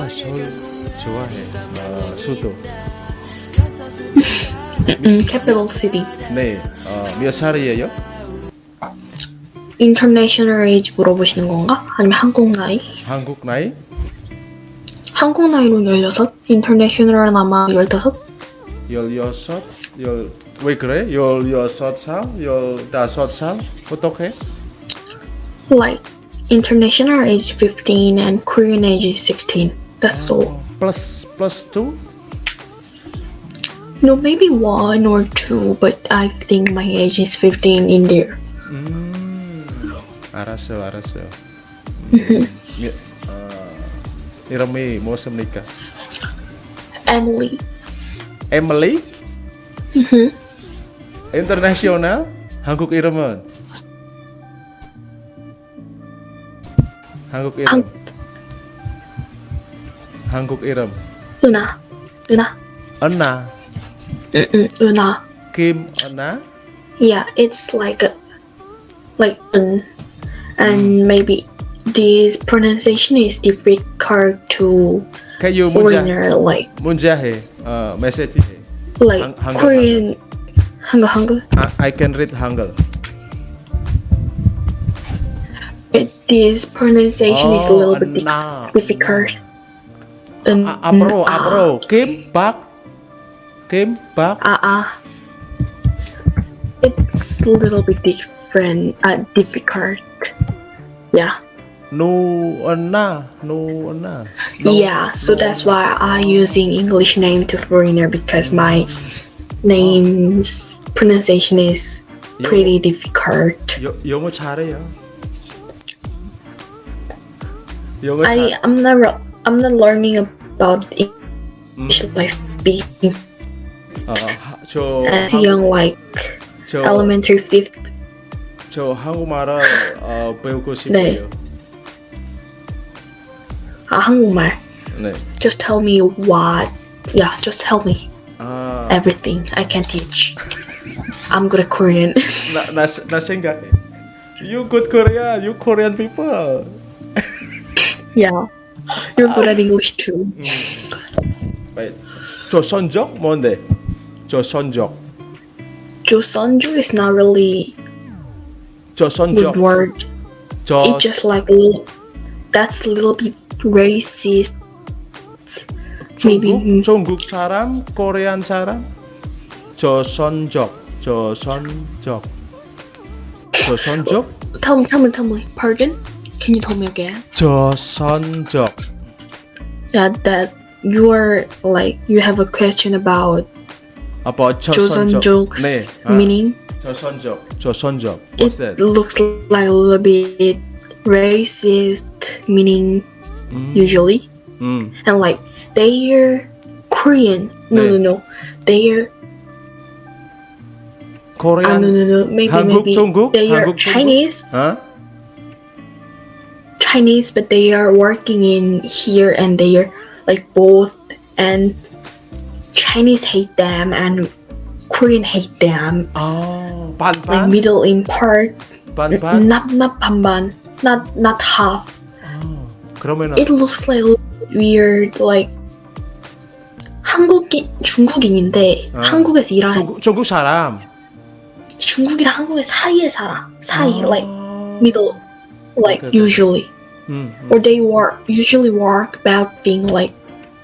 아, 서울 좋아해. 어, 수도. 음, capital city. 네, 어, 몇 살이에요? International age 물어보시는 건가? 아니면 한국 나이? 한국 나이? 한국 나이로 16, international은 아마 15? 열여섯, 열, 왜 그래? 열여섯 살, 열다섯 살? 어떻게? Like, international age 15 and Korean age is 16. That's all. Plus, plus two? No, maybe one or two, but I think my age is 15 in there. Mm. Araso, araso. Mm. Mm-hmm. uh, ah. Irami, mau nikah? Emily. Emily? Mm-hmm. International? -hmm. Internasional? Hanguk Ireman? Hanguk Ireman? 한- 한국 이름? 은하. 은하. 언나? 음, 음, 은하. 김 언나? Yeah, it's like a, like un, and maybe this pronunciation is difficult to kayo 문자 foreigner like 문자해 어 메시지해 like 한- 한글, Korean 한글 한글. I, I can read 한글 It, this pronunciation is a little bit di- 언나 difficult. Un, 아, 앞으로 앞으로 김밥 김밥 Ah ah. It's a little bit different. Uh, difficult. Yeah. 누 언나 누 언나 No, yeah. So no that's 언나. why I using English name to foreigner because my name's pronunciation is pretty difficult. 여, 영어 잘해요 영어 I 잘 I'm not re- I'm not learning about English like speaking 어, 하, 저 as 한국- young like 저, elementary fifth. 저 한국말을 어, 배우고 싶어요 아 한국말. 네 Just tell me what. Yeah, just tell me 아, everything. I can teach. I'm good at Korean. 나, 나, 나 생각해 You good Korean, you Korean people yeah. You're good at English too. Wait. 조선족 뭔데? 조선족 Joseonju is not really 조선족 good word. 조 It's just like that's a little bit racist. 중국 중국 사람 코리안 사람 조선족 조선족 조선족 tell me. Pardon? Can you tell me again? 조선족 Yeah, that you are like you have a question about 아빠 조선족 Joseonjuk's 네 아, meaning. 조선족 조선족 It What's that? looks like a little bit racist meaning usually. 음 and like they're Korean. No, 네. no, no. They're ah, 코리안 no, no, no. Maybe, 한국, maybe 중국? they are 한국, 중국? Chinese, 어? Chinese, but they are working in here, and they are like both, and Chinese hate them, and Korean hate them. 아 Like 반반 middle in part, 반반 not not 반반, not not half. 그러면은 It looks like weird, like. 한국인 중국인인데 아. 한국에서 일하는 중국 중국 사람 중국이랑 한국의 사이에 살아. 사이, 아. like middle, like Okay, okay. usually, 음, 음. or they work usually work bad thing like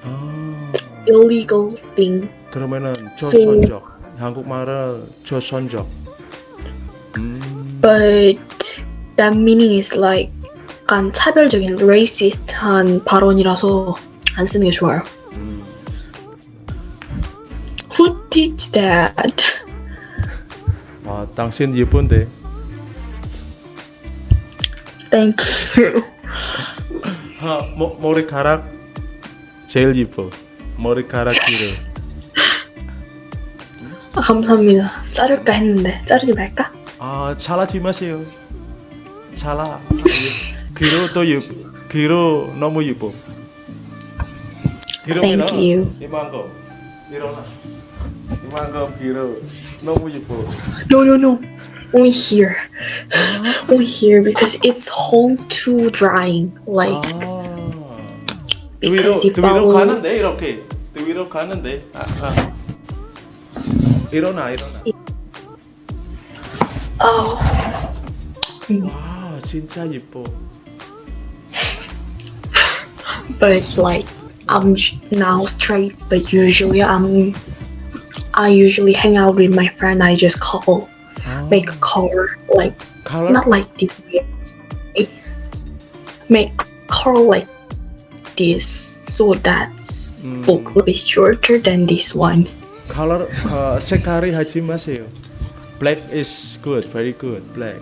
아. illegal thing. 그러면은 조선족 한국말은 조선족 음, But that meaning is like 약간 차별적인 racist한 발언이라서 안 쓰는 게 좋아요. 음. Who teach that? 와 당신 예쁜데 Thank you. 아, 머, 머리카락? 제일 예뻐. 머리카락 길어 아, 감사합니다. 자를까 했는데 자르지 말까? 아 잘하지 마세요. 잘하 귀로 또 예뻐 귀로 너무 예뻐. 귀로 Thank you. 이만큼 일어나. 이만큼 귀로 너무 예뻐. No, no, no. Only here. Only here because it's whole too drying. Like 아 등 위로 because you 등 위로 follow. 가는데 이렇게 등 위로 가는데 아, 아. 일어나 일어나 Oh, 와 진짜 예뻐 but like I'm sh- now straight, but usually I'm. I usually hang out with my friend. I just call, oh. make color like color? not like this way. Make color like this so that mm. look a bit shorter than this one. Color uh, Sekari Hajimasu. Black is good, very good. Black.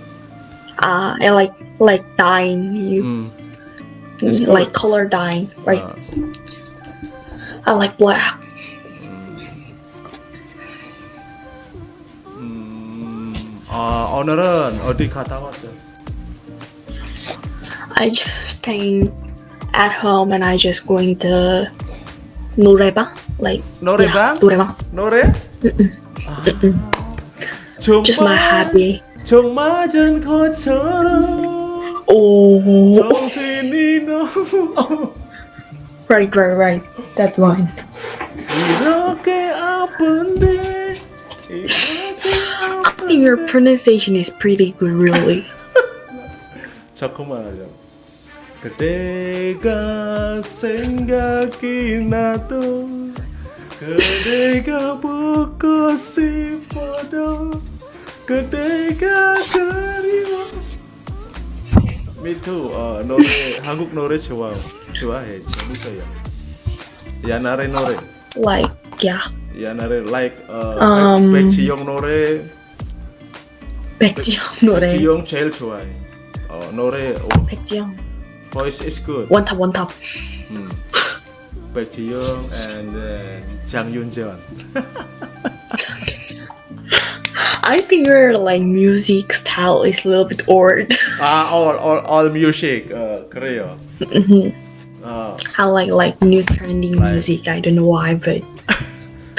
Uh, I like like dyeing you. Mm. Like color dyeing, right? Uh. I like black. 아, 오늘은 어디 갔다 왔어? I just staying at home and I just going to 노래방, like 노래방? yeah, 노래방. 노래? 아, 정말 Just my hobby. 정맞은 것처럼 Oh, 정신이 너무 right, right, right. That one. 이렇게 아픈데 이렇게 I think your pronunciation is pretty good, really. 잠깐만 하자 그대가 생각이 나도 그대가 보고 싶어도 그대가 그리워 Me too 어, 노래 한국 노래 좋아 좋아해 재밌어요 야나래 노래 like, yeah. 야나래 like 어, Um, 백지영 노래 백지영 노래. 백지영 제일 좋아해 어, 노래 어, 백지영. voice is good 원탑, 원탑. 음. 백지영 and then 장윤전 I think your like music style is a little bit odd. 아 all all all music 어, 그래요 어, I like like new trending Like- music. I don't know why, but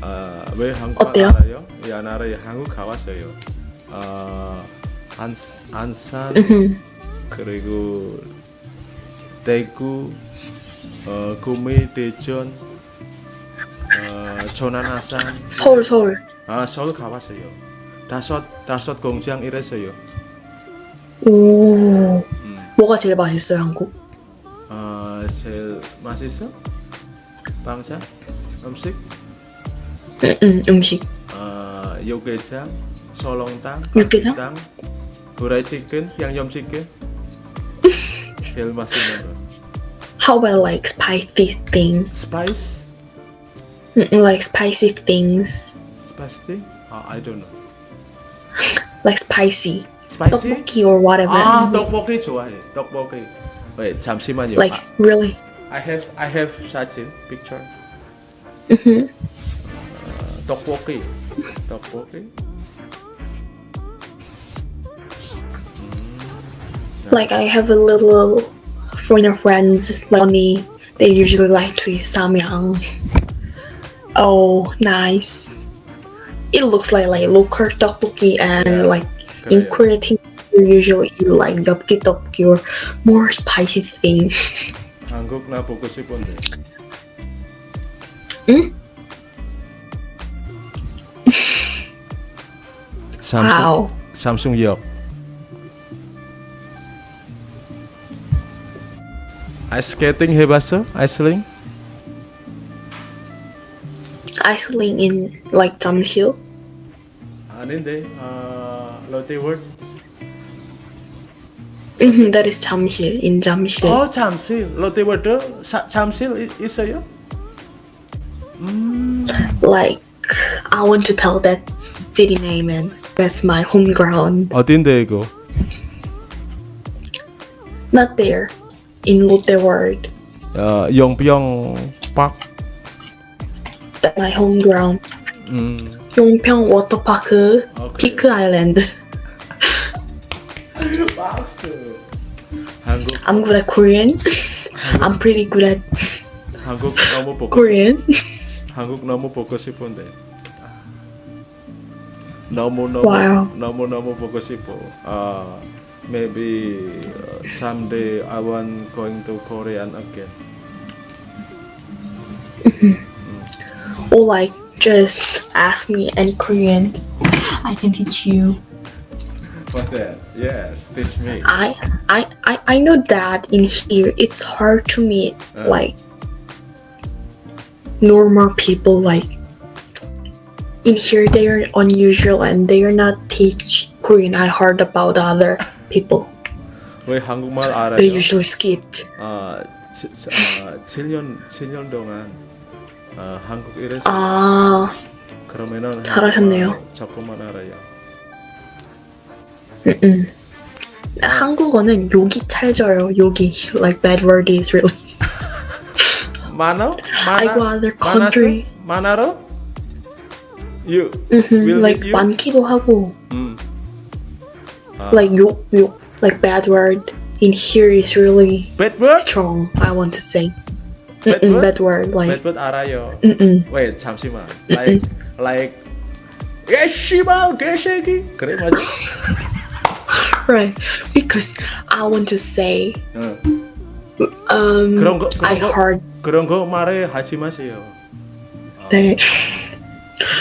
아, 왜 한국말 어때요? 알아요? 야나래 한국 가봤어요 아, 안, 안산. 그리고 대구, 어, 구미, 대전, 어, 전안아산, 서울, 서울. 아 서울 가봤어요. 다섯 다섯 공장 일했어요. 오. 음, 뭐가 제일 맛있어요, 한국? 어, 제일 맛있어? 빵자, 음식, 음, 음, 음식. 어, 육개장, 설렁탕, 육개장? 땅, 후라이 치킨, 양념 치킨. 제일 맛있는 거. How about like spicy things? 스파이스, Mm, mm, like spicy things. 스파이스? 아, I don't know. Like spicy. 스파이시? 떡볶이 or whatever. 아 떡볶이 좋아해 떡볶이 wait 잠시만요 like really. I have I have 사진 picture Mhm. 어, 떡볶이 떡볶이 Like I have a little friend of friends like me. They usually like to eat samyang. Oh, nice. It looks like like local tteokbokki and Yeah. like in 그래요. Korea thing you usually eat like 엽기 tteokbokki or more spicy thing. 한국 나 보고 싶은데 응? Samsung. Wow. Samsung yo. Ice skating hebat sih, ice sling. Ice in like Tamsil. Aninde, uh, Lotte word. Mm-hmm, that is Tamsil in Jamshil. Oh Jamsil, Lotte word tuh Jamsil is ya? Mm. Like I want to tell that city name and that's my home ground. 어딘데 이거? Not there. In Lotte World. 어, 용병 박 That's my home ground. 음, 용평 워터파크, 오케이. 피크 아일랜드. 박스 한국 I'm good at Korean. I'm pretty good at 한국 너무 보고 싶, Korean. 한국 너무 보고 싶은데 너무 너무 Wow. 너무 너무 보고 싶어. 아, maybe uh, someday I want going to Korean again. Or like just ask me any Korean. I can teach you. What's that? Yes, teach me. I I I, I know that in here it's hard to meet Uh. like normal people like in here they are unusual and they are not teach Korean. I heard about other people. 왜 한국말 They 알아요? usually skipped. 아, 지, 아 7년 7년 동안 아, 한국 일에서 아 그러면은 잘하셨네요. 한국말 조금만 알아요. 음. 한국어는 욕이 찰져요. 욕이 like bad word is really. 만화? I go 만화? other country. 만화로? You Mhm, will like you? 많기도 하고 음. 아, like 욕 욕 like bad word in here is really bad word? strong. I want to say. Bad Mm-mm, word? bad word bad like word 알아요. mm-mm. Wait, 잠시만. Like like 야 씨발 개새끼 그래 맞아? right because I want to say 응. um 그런 거 I 그런 거 heard 그런 거 말해 하지 마세요. that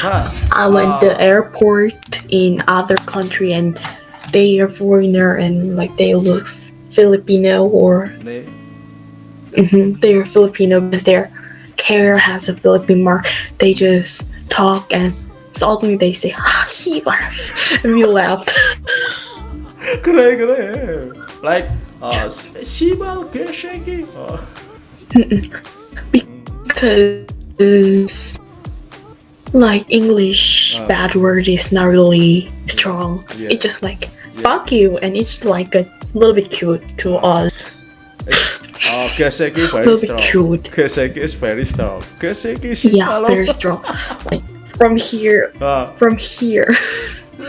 하. I went 아, to airport in other country and they are foreigner and like they look Filipino or 네. mhm, they are Filipino because their carrier has a Philippine mark. They just talk and suddenly they say ah 씨발 and we laughed. 그래 그래. Like 어 씨- 씨발 개새끼. 어. Because, like, English uh, bad word is not really strong. Yeah. It's just like, yeah. fuck you, and it's like a little bit cute to us. Eh, oh, Keseki is very little strong. Cute. Keseki is very strong. Keseki is yeah, very strong. Like, from here, uh. from here.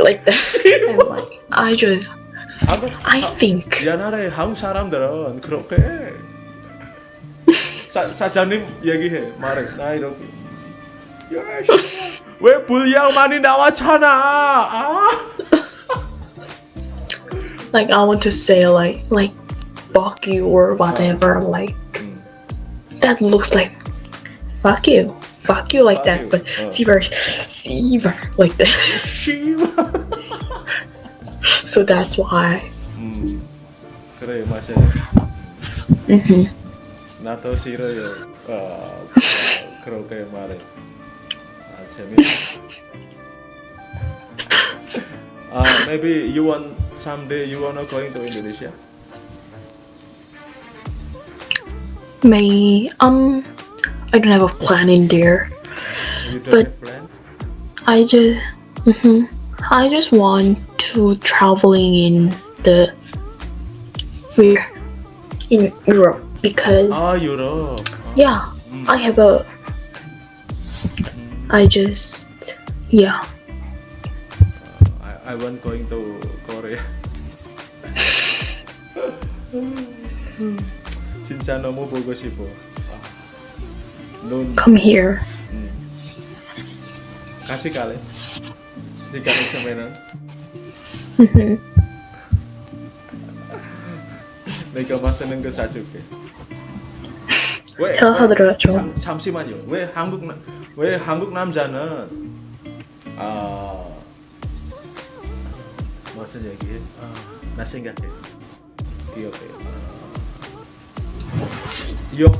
like this. and like I just 한국 I think 옛날에 한국 사람들은 그렇게 해. 사, 사장님 얘기해 말해 나 이렇게 야, 씨발, 왜 분량 많이 나왔잖아 아 like I want to say like like fuck you or whatever like 음. that looks like fuck you fuck you like Fuck that you. but Uh. Seaver Seaver like that 씨발 So that's why. Mm. Nato Siro. Uh, mare. Maybe you want someday you wanna going to Indonesia? May um I don't have a plan in there. You don't but have plans? I just mm-hmm. I just want to traveling in the where in Europe because 아 유럽 아, yeah 음. I have a I just yeah I, I want going to Korea. 진짜 너무 보고 싶어. 아, 눈 come here 음. 같이 갈래? 네가 있으면은 Mhm. 내가 맛있는 거 사줄게. 왜? 사드려야죠. 잠, 잠시만요. 왜 한국 남- 왜 한국 남자는 아 무슨 얘기해? 아, 나 생각해. 기억해. 아, 욕,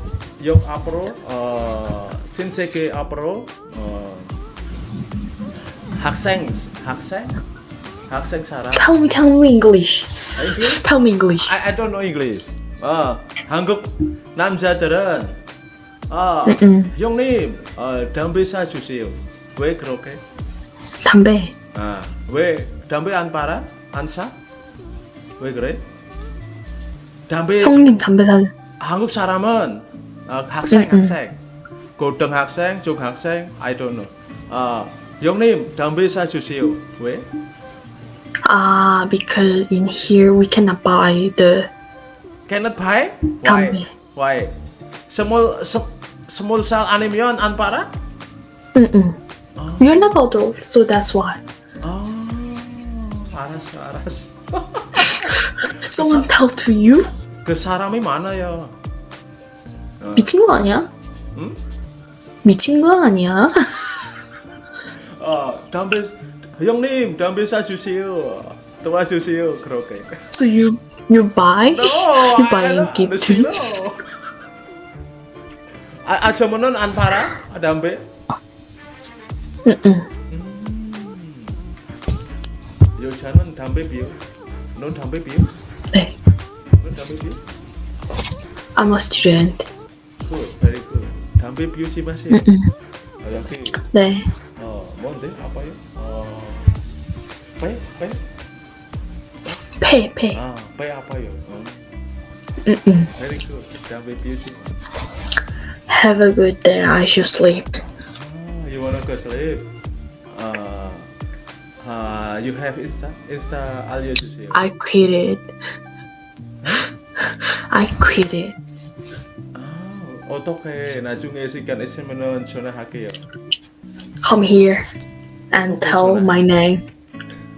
욕 앞으로 어, 신세계 앞으로 어, 학생 학생 학생 사람 tell me tell me English English? tell me English I, I don't know English. 어, 한국 남자들은 아 음. 형님 어, 담배 사주세요. 왜 그렇게? 담배 아, 왜 담배 안 팔아? 안 사? 왜 그래? 담배 형님 담배 사 한국 사람은 어, 학생 음. 학생 고등학생 중학생 I don't know 어, 형님 담배 사주세요 왜? 아 because in here we cannot buy the cannot buy? Why? 담배. Why? 스몰 스, 스몰 살 아니면 안 팔아? Mm-mm. You're not adult, so that's why. 아 알았어 알았어 Someone tell to you? 그 사람이 많아요 미친 거 아니야? 응? 미친 거 아니야? 어 담배 형님 담배 사주세요 도와주세요 그렇게 So you you buy? No, you buy I and don't give to know. 아, 아저씨는 안 팔아? 아, 담배? Mm-mm. 여자는 담배 피워? 넌 담배 피워? 네. 넌 담배 피워? I'm a student. Good, very good. 담배 피우지 마세요. Mm-mm. 아, 여기 네. 어 뭔데? 아파요? 어, 배? 배? 폐, 폐. 아, 배 아파요. 어, Mm-mm. very good. 담배 피우지 마. Have a good day. I should sleep. Ah, you wanna go sleep? Uh, uh, you have Insta? Insta 알려주세요. I quit it. I quit it. 아, 어떻게 나중에 시간 있으면은 전화할게요. Come here and tell my name.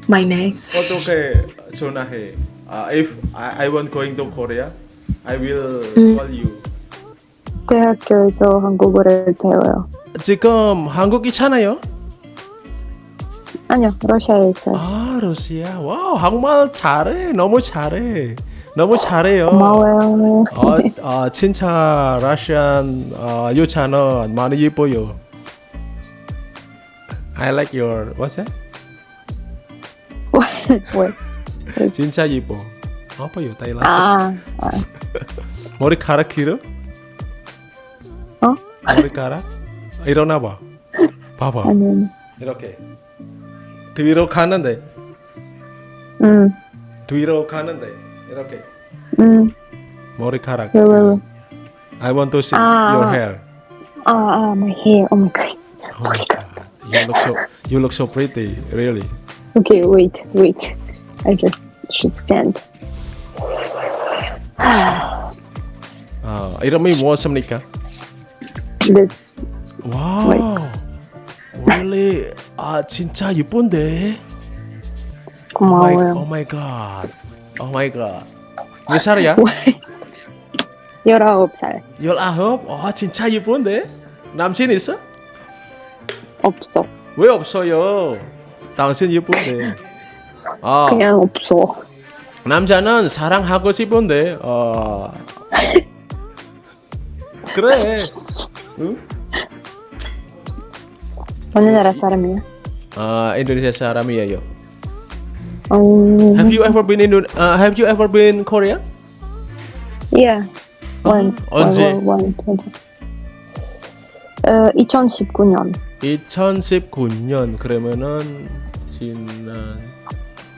My name. 어떻게 전화해? 아, if I, I want going to Korea, I will 음. call you. 대학교에서 한국어를 배워요. 지금 한국 있잖아요. 아니요, 러시아에 있어요. 아, 러시아. 와우, 한국말 잘해. 너무 잘해. 너무 잘해요. 고마워요. 아, 아 진짜 러시안 아, 여자는 많이 예뻐요. I like your what's that? 왜? 진짜 예뻐. 아파요, 타일란드. 아, 아, 머리카락 길어? 어? 머리카락? 일어나 봐. 봐봐. 아니, 이렇게. 뒤로 가는데, 음, 뒤로 가는데, 이렇게. 음, 머리카락. 왜, 왜, 왜? I want to see 아. your hair. 아, 아, my hair. Oh my god. Oh my god. You look so you look so pretty, really. Okay, wait, wait. I just should stand. 아, 이름이 무엇입니까? That's 와우. Really? 아, 진짜 예쁜데? Oh my, 고마워요. oh my god. Oh my god. 몇 살이야? 열아홉 살. 열아홉? 아, 진짜 예쁜데? 남친 있어? 없어. 왜 없어요? 당신 예쁜데. 아, 그냥 없어. 남자는 사랑하고 싶은데, 어. 그래. 응? 어느 나라 사람이야? 아, 인도네시아 사람이에요. 음, Have you ever been in uh, Have you ever been Korea? yeah. One, 언제? one, one, twenty. 어, 2019년. 2019년 그러면은 지난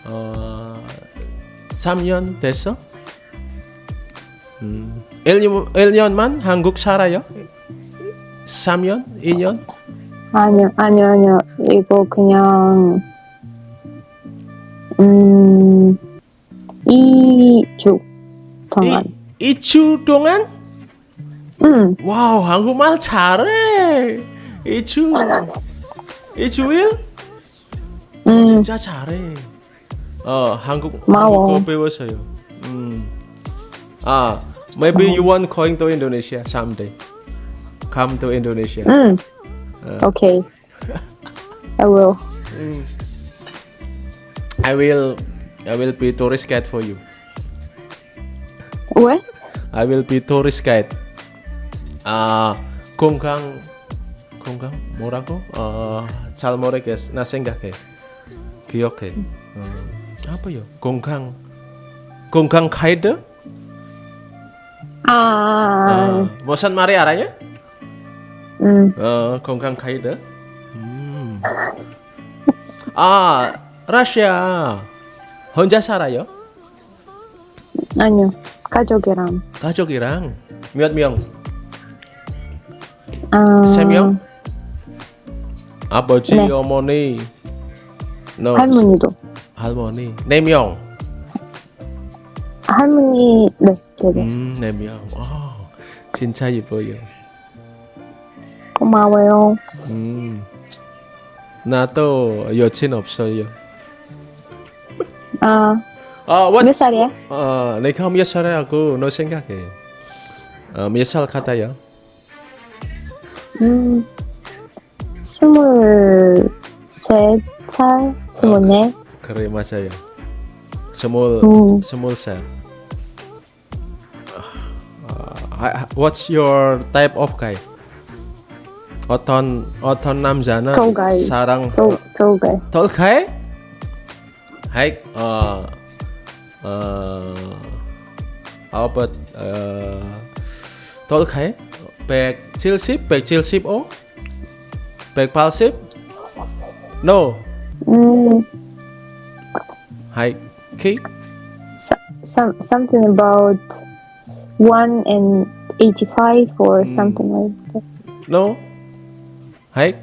어 3년 됐어? 음, 1년, 1년만 한국 살아요? 3년? 2년? 아니요, 아니요, 아니요. 이거 그냥 음 2주 동안. 이, 2주 동안? 음, 와우 한국말 잘해 2주 2주일? 음, 진짜 잘해. 어 한국 고마워. 한국어 배웠어요. 음. 아, maybe you want going to Indonesia someday. Come to Indonesia. 음. Okay. I will. I will I will be tourist guide for you. 왜? I will be tourist guide. 아, 공강 공 강 뭐라고? 어, 잘 모르겠어. 나 생각해. 기억해. 어, 아파요. 공강 공강 가이드? 아, 어, 무슨 말이 알아요? 음, 어, 건강 가이드. 음. 아, 러시아 혼자 살아요? 아니요. 가족이랑. 가족이랑 몇 명? 아, 세 명? 아버지, 네. 어머니, no, 할머니도. 할머니, 네 명. 할머니, 네, 네, 네. 음, 네 명. 와, 진짜 예뻐요. 고마워요. 음, 나도 여친 없어요. 아, 아, what? 몇 살이야? 어, 내가 몇 살이라고 너 생각해? 어, 몇살 같아요? 음, 스물셋 살, 스물네. 그래 맞아요. 스물 음. 스물 살. 아, what's your type of guy? 어떤 어떤 남자는 Tall guy. 사랑 저, 저게. tall guy? 하이 어, 어, how about uh, tall guy? 170, 175? 180? No. 음, Hi, 키? so, some, something about one and eighty-five or something like that. No. Hi,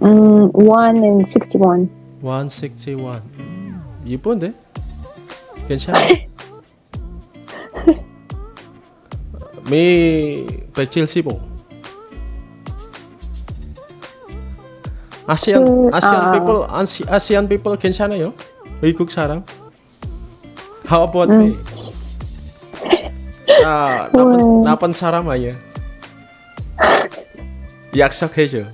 음, one and sixty-one. 161. 이쁜데? 괜찮아. 미 175. 아시안 그, 아시안 아. people 아시, 아시안 people 괜찮아요? 외국 사람? How about me? 나 나쁜 음. 나쁜 사람 아니야. 약속해줘.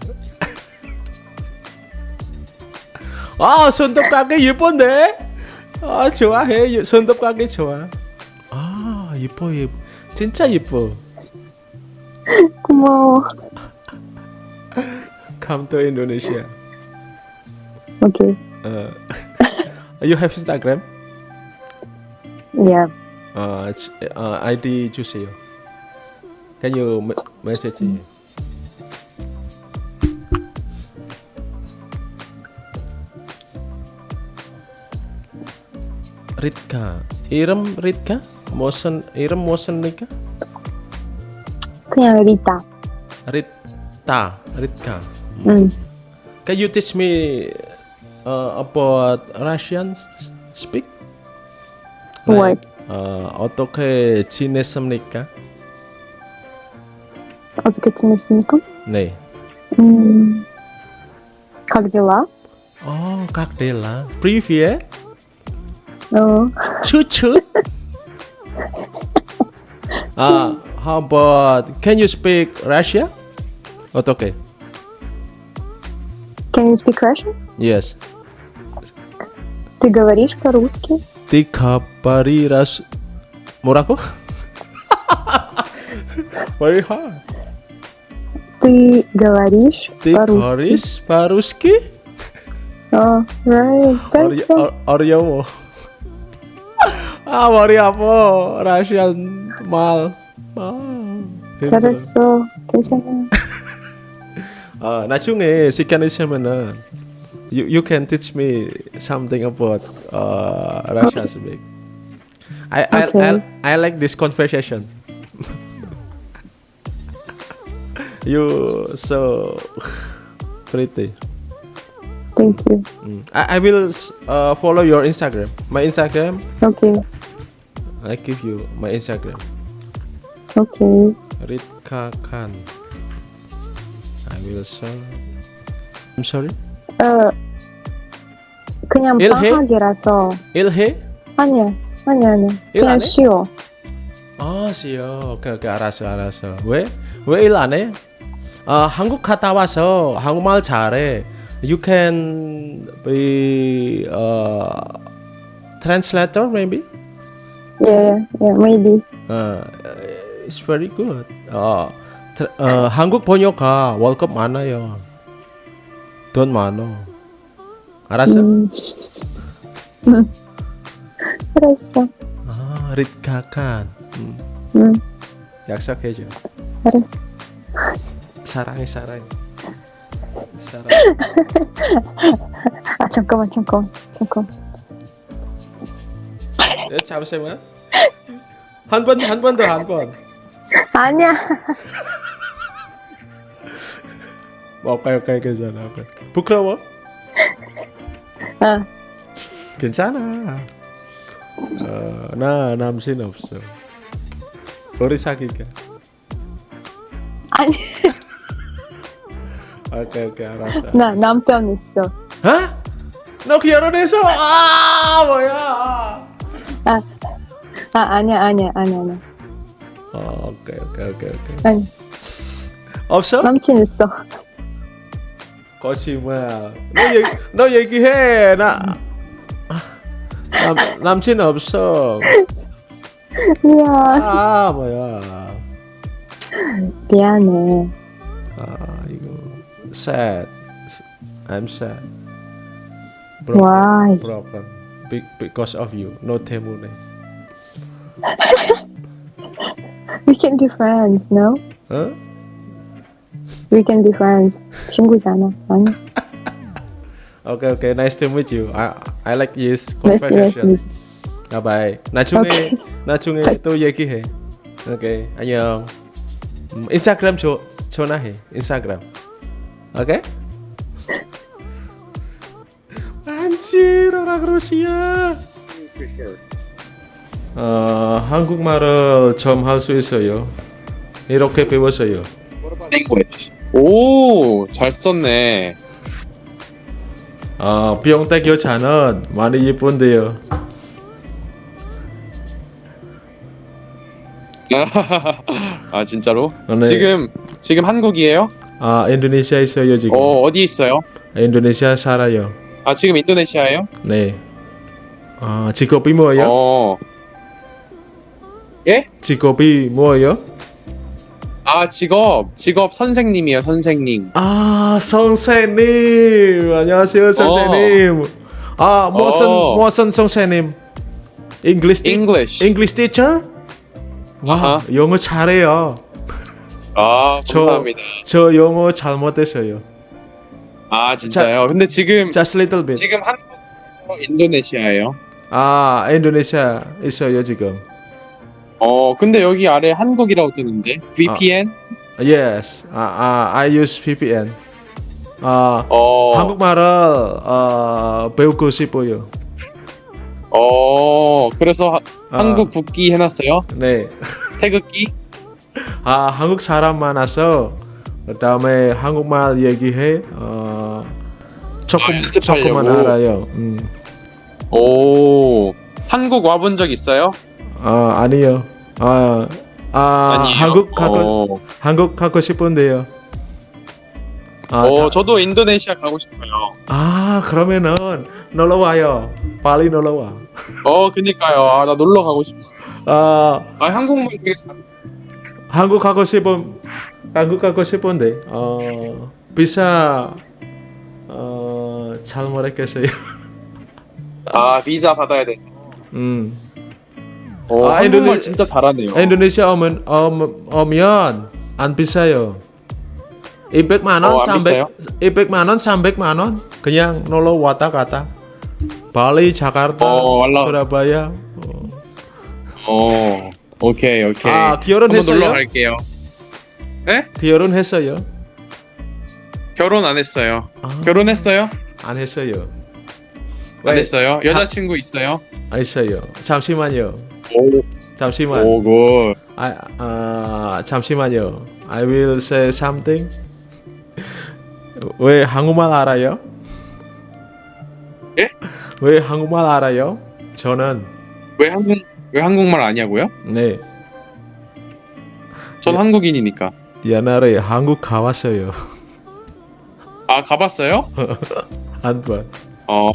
아 손톱 가게 예쁜데? 아 좋아해 손톱 가게 좋아. 아 예뻐 예뻐 진짜 예뻐. 고마워. come to Indonesia. Oke. Okay. Uh, you have Instagram? Yeah. Uh, uh, ID Juseo. Can you message me? Ritka, Irem Ritka, Mosen, Irem Mosen Ritka? Rita. Rita, Ritka. 음. Can you teach me uh, about Russian s- speak? What? uh, 어떻게 지냈습니까? 어떻게 지냈습니까? 네. 음. Как дела? Oh, как дела? Привет. 어. Чуть-чуть. uh, how about can you speak Russia? 어떻게? Can you speak Russian? Yes. Ты говоришь по-русски? Ты говоришь 뭐라고? Very hard. Ты говоришь Ты по-русски? говоришь по-русски? 어, right. 어려, 잘했어. 어, 어려워. 아 머리 아파. 라시안 말. 아, 힘들어. 잘했어. 괜찮아. 아 나중에 시간 있으면은 you you can teach me something about uh, Russian speak. I I, Okay. I I like this conversation. you so pretty. Thank you. Mm. I, I will uh, follow your Instagram. My Instagram Okay. I give you my Instagram. Okay. Ritka Khan. I will show. I'm sorry. 어, 그냥 일해? 방학이라서. 일해? 아니야. 아니야. 일 그냥? 쉬어. 아, 쉬어. 오케이, 오케이, 알았어, 알았어. 왜? 왜 일 안 해? 아, 한국 갔다 와서 한국말 잘해. You can be uh, translator maybe. Yeah, yeah, maybe. Uh, it's very good. 어, 트- 어, 한국 번역가 월급 많아요. 돈 많어. 알았어? 음. 음. 알았어. 아, 리카칸. 음, 응, 약속해줘. 알았어. 사랑해, 사랑해. 사랑. 아, 잠깐만, 잠깐만, 잠깐만. 예, 잠시만. 한 번 한 번 더 한 번. 아니야. 오케이 오케이 괜찮아. 오케이. 부끄러워? 어. 괜찮아. 어, 나 남친 없어. 우리 사귀자. 아니, 오케이 오케이 알았어. 나 남편 있어. 어? 너 결혼했어? 아 뭐야? 아, 아 아니야, 아니야, 아니야, 아니야. 어, 오케이 오케이 오케이 오케이. 아니, 없어? 남친 있어. 거짓말. 너 얘기 너 얘기해 나. 남 남친 없어. 미안, 아 뭐야? 미안해. 아 이거 sad. I'm sad. Why? Broken. Be because of you. No 때문에. We can be friends, no? 어? We can be friends. 친구잖아. 아니, Okay, okay. Nice to meet you. I I like this nice to meet conversation. you. Bye bye. 나중에 Okay. 나중에 또 얘기해. 오케이. 안녕. 음, 인스타그램 줘 전화해. 인스타그램. 오케이? 안지로 라그로시아. 어, 한국말을 좀 할 수 있어요. 이렇게 배웠어요. language. 오, 잘 썼네. 어, 병택 여자는 많이 예쁜데요. 아, 진짜로? 네. 지금 지금 한국이에요? 아, 인도네시아 있어요 지금. 어, 어디 있어요? 인도네시아 살아요. 아, 지금 인도네시아예요? 네. 아, 직업이 뭐예요? 어. 예? 직업이 뭐예요? 아, 직업. 직업 선생님이에요, 선생님. 아, 선생님. 안녕하세요, 선생님. 아, 무슨 어. 무슨 선생님? English 티- English. English teacher? 와, 아하. 영어 잘해요. 아, 저- 감사합니다. 저 영어 잘못했어요. 아, 진짜요? 근데 지금 Just little bit. 지금 한국 인도네시아예요. 아, 인도네시아 있어요 지금. 어, 근데 여기 아래 한국이라고 뜨는데. VPN? Yes. 아, 아 I use VPN. 아, 어. 한국말을 어, 배우고 싶어요. 어, 그래서 하- 아. 한국 국기 해놨어요? 네. 태극기? 아 한국 사람 많아서 그다음에 한국말 얘기해 어 조금 아? 조금만 알아요. 음. 오, 한국 와본 적 있어요? 아 아니요. 아, 아 아니에요? 한국 가고 어, 한국 가고 싶은데요. 아, 어, 다- 저도 인도네시아 가고 싶어요. 아 그러면은 놀러 와요. 빨리 놀러 와. 어, 그니까요. 아, 나 놀러 가고 싶어. 아 아, 한국말 되게 잘. 한국 가고 싶은 한국 가고 싶은데 어 비자 어잘 모르겠어요. 아, 비자 받아야 돼서. 음. 어, 아, 인도네- 진짜 잘하네요. Indonesia 오면 오, 오면 안 비싸요. 200만 원, 어, 안 300, 200만 원, 300만 원 그냥 놀러 왔다 갔다. 발리, 자카르타, 어. 수라바야. 어. 어, 오케이, 오케이. 아, 결혼했어요? 놀러 갈게요. 결혼했어요? 결혼 안 했어요. 아, 결혼했어요? 안 했어요. 안 왜? 했어요? 여자친구 있어요? 안 했어요. 잠시만요. 오, 잠시만. 오, good. 아, 아, 잠시만요. I will say something. 왜 한국말 알아요? 예? 왜 한국말 알아요? 저는 왜 한국 왜 한국말 아냐고요? 네 전 예. 한국인이니까. 옛날에 한국 가봤어요 아, 가봤어요? 한 번. 어,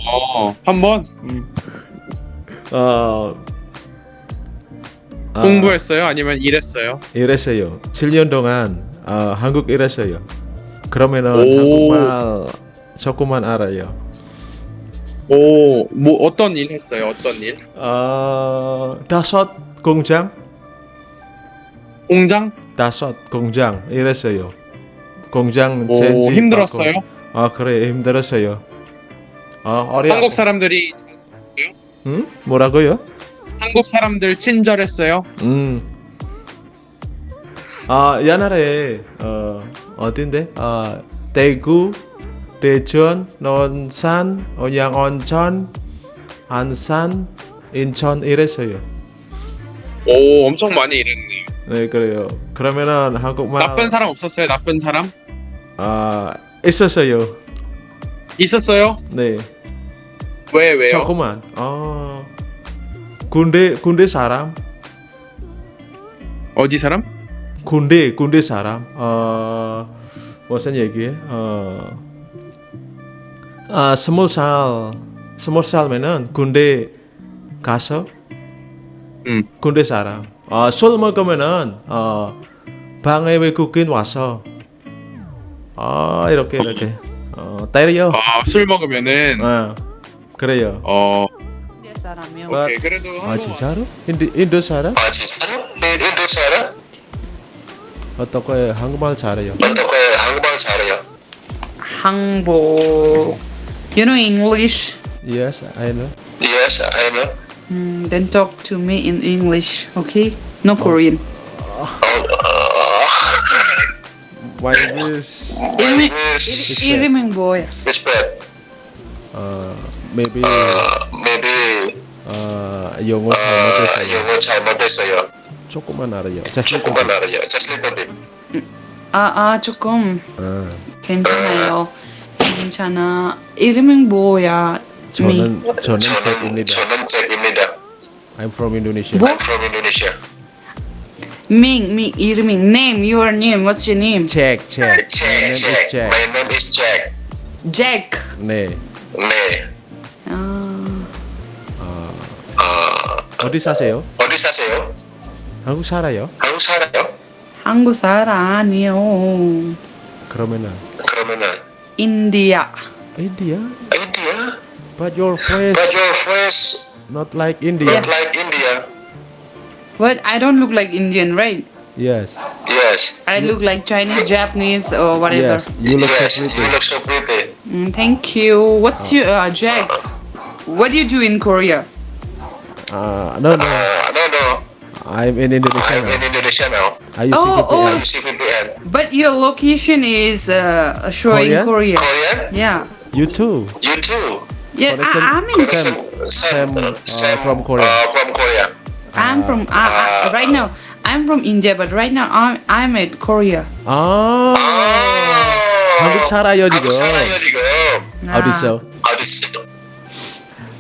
한번 어, 아, 공부했어요? 아니면 일했어요? 일했어요. 7년 동안 어, 한국 일했어요. 그러면은 오. 한국말 조금만 알아요. 오, 뭐 어떤 일 했어요? 어떤 일? 어, 다섯 공장, 공장? 다섯 공장 일했어요. 공장 오, 젠지 힘들었어요? 받고. 아 그래 힘들었어요. 어, 어려. 한국 사람들이 응? 뭐라고요? 한국 사람들 친절했어요. 음. 아 옛날에 어 어딘데? 아 대구, 대전, 논산, 온양 온천, 안산, 인천 이랬어요. 오, 엄청 많이 일했네요. 네 그래요. 그러면은 한국말 나쁜 사람 없었어요? 나쁜 사람? 아 있었어요. 있었어요? 네. 왜 왜요? 조금만. 어 군대 군대 사람, 어디 사람? 군대 군대 사람. 어 무슨 얘기? 어 아, 스무 살 스무 살면은 군대 가서 음. 군대 사람. 어, 술 먹으면은 어 방에 외국인 와서 어 이렇게 이렇게 어 때려. 아, 술 먹으면은 어 그래요. 어, में Majinsaru? Indo Indosara? Majinsaru? Indosara? Atau kayak Hangmal Sara ya? Atau kayak Hangmal Sara ya? Hangbo. You know English? Yes, I know. Yes, I know. Mm, then talk to me in English, okay? No oh. Korean. Oh. Why this? Irimi, Irimi boy. Respect. Uh, maybe. Uh, maybe. Uh, 영어 어, 잘못해서 영어 잘못했어요. 조금만 알아요. 조금만. 알아요. 아, 아, 조금 아, 괜찮아요. 괜찮아. 이름은 뭐야? 미. 저는 저는 저는 잭입니다. 저는 잭입니다. I'm from Indonesia. 뭐? I'm from Indonesia. 밍, 밍, 이름ing. Name, your name. What's your name? Jack, Jack. My Jack, name is Jack. Jack. My name is Jack. Jack. 네. 네. 어, 어디 사세요? 어디 사세요? 한국 살아요? 한국 살아요? 한국 사람 아니요. 그러면은 그러면은 인디아. India. India? But your face But your face not like India. not like India. But I don't look like Indian, right? Yes. Yes. I look like Chinese, Japanese, or whatever. Yes. You look yes, so you pretty. look so pretty. Mm, thank you. What's your uh, Jack? What do you do in Korea? Uh, no, no. Uh, no, no. I'm in Indonesia I'm in now. Indonesia now. I use Oh, VPN. I'm CPPN. But your location is uh, showing Korea? Korea. Korean? Yeah. You too. You too. Yeah, Connection- I, I'm in. Sam, Sam, uh, from Korea. Uh, from Korea. I'm from. Uh, uh, right now, I'm from India, but right now I'm I'm at Korea. 아, 아, 한국 살아요 지금. 한국 살아요 지금. 어디서? 어디서?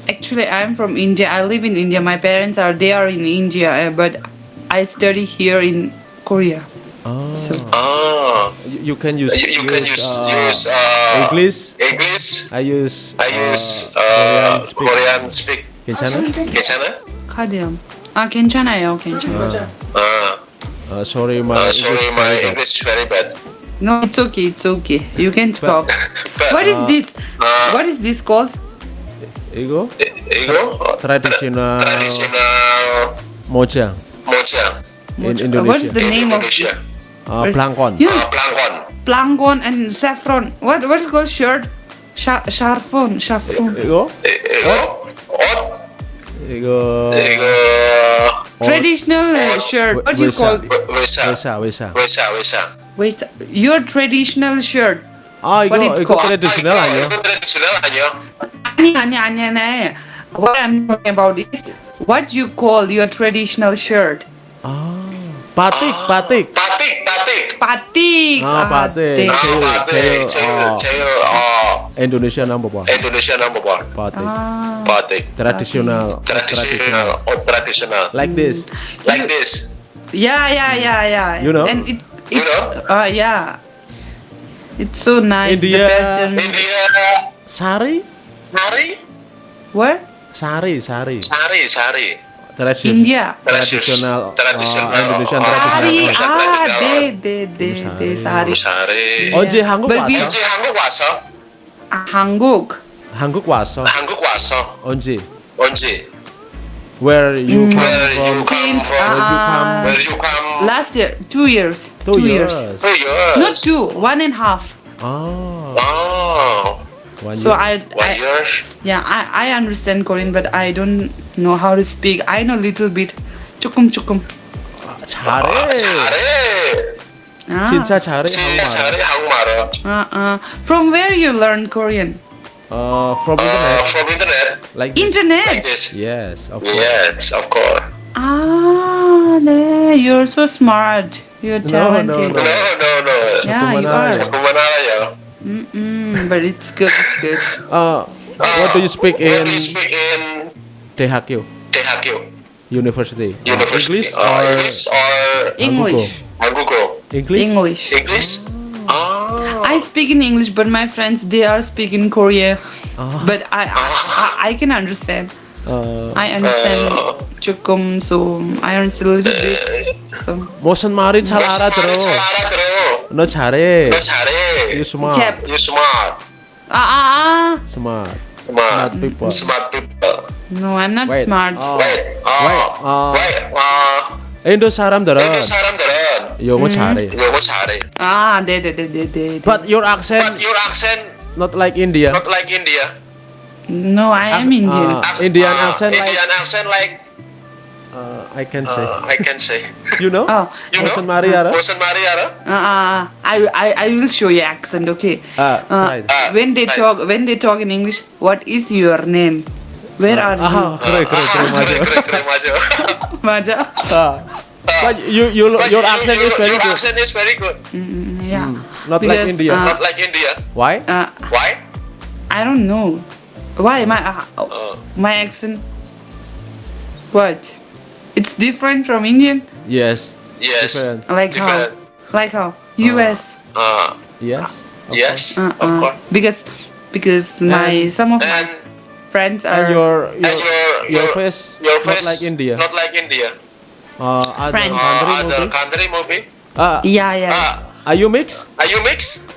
Actually, I'm from India. I live in India. My parents are they are in India, uh, but I study here in Korea. 아, So 아, you, you can use you, you can use uh, use uh, English. English. I use I use uh, uh, Korean speak. Korean speak. 괜찮아? 괜찮아? 카디엄. 아 괜찮아요, 괜찮아. 아, Uh, sorry, my uh, English sorry, my very bad. English is very bad. No, it's okay, it's okay. You can talk. But, What is uh, this? uh, What is this called? Ego? Ego? Traditional, mocha. Mocha. In Indonesia. What's the name of it? Uh, plankon. Yeah. Uh, plankon. Plankon and saffron. What what's it called shirt? Sha sharfon, sharfon. Ego? Ego? What? Ego. Ego. Traditional uh, shirt. What do you call it? Wesa. Wesa, wesa. Wesa, wesa. Wesa. Your traditional shirt. Ah, iku iku tradisional aja. Iku tradisional aja. Ini aneh aneh aneh. What I'm talking about is what you call your traditional shirt. Ah, batik, patik. Patik patik patik. Ah, patik. Ah patik. batik. Batik. Cewek, Ah. Indonesia number one. Indonesia number one. Patik. Ah. Batik. Traditional. Tradisional. Oh, tradisional. Like this. Like this. Yeah, yeah, yeah, yeah. You know. And it, it you know. Uh, yeah. It's so nice. India. The. India. Sari. Sari. Where? Sari, sari. Sari, sari. Tradisi India. Tradisional. Tradisional. Oh, uh, Indonesia oh, tradisional. Sari, ah, de, de, de, de, sari. Sari. Oh, Oje iya. Hanguk waso. Oje Hanguk waso. Hanguk. Hanguk waso. Hanguk waso. Onje. Onje. Where you come Where you from? come Since, from? Where you come? uh, Where you come? Last year, two years. Two years. Two years. Not two, one and a half. 아, 아, One So year. I, One I year. yeah, I, I understand Korean, but I don't know how to speak. I know little bit. 조금 조금. 아, 아, 잘해. 잘해. Ah, 진짜 잘해 진짜 한국말. 잘해 한국말을. uh, uh, from where you learn Korean? uh, from uh, internet. From internet. Like this. internet. Like this. Yes, of course. Yes, of course. Ah, there. You're so smart. You're talented. No, no, no. no, no. Yeah, you are. Mm -mm, but it's good. It's good. Uh, what do you speak uh, in? What do you speak in? THQ. THQ. University. University. English, uh, or English or English. English. English. English? 아. I speak in English, but my friends they are speaking Korean. Ah. But I, I, I, I can understand. Uh, I understand Uh. 조금, so I understand a little bit. So 무슨 말이 잘 알아들어. 잘 알아들어. 너 잘해. 너 잘해. You smart. Cap. You smart. ah ah ah. Smart. Smart. Smart people. Smart people. No, I'm not Wait. smart. Oh. Wait. 어. Wait. 어. Wait. 어. 인도 사람들은 인도 사람들은 Yogyakarta. Mm-hmm. Yogyakarta. Ah, de, de, de, de, de. But your accent. But your accent. Not like India. Not like India. No, I am Indian. Uh, Indian accent. Indian like, uh, accent like. Ah, I can say. Uh, I can say. you know? Oh. You know? Mariara? Bosan Maria. Uh, I, I, I will show you accent, okay? Uh, uh, when they talk when they talk in English, what is your name? Where uh, are uh, you? Correct, correct, correct, Maja. Maja? but you, you but your accent you, is very your good. accent is very good. Mm, mm yeah. Mm, not because, like India. Uh, not like India. Why? Uh, Why? I don't know. Why my uh, uh, my accent? What? It's different from Indian. Yes. Yes. Different. Like different. how? Like how? Uh. U.S. Uh, yes. Uh, yes. Of course. Because because and, my some of my friends are and your your, and your, your, your face your face not like India. Not like India. Uh, other French. country Uh, other movie. country movie. Uh, yeah yeah. Ah, are you mix? are you mix?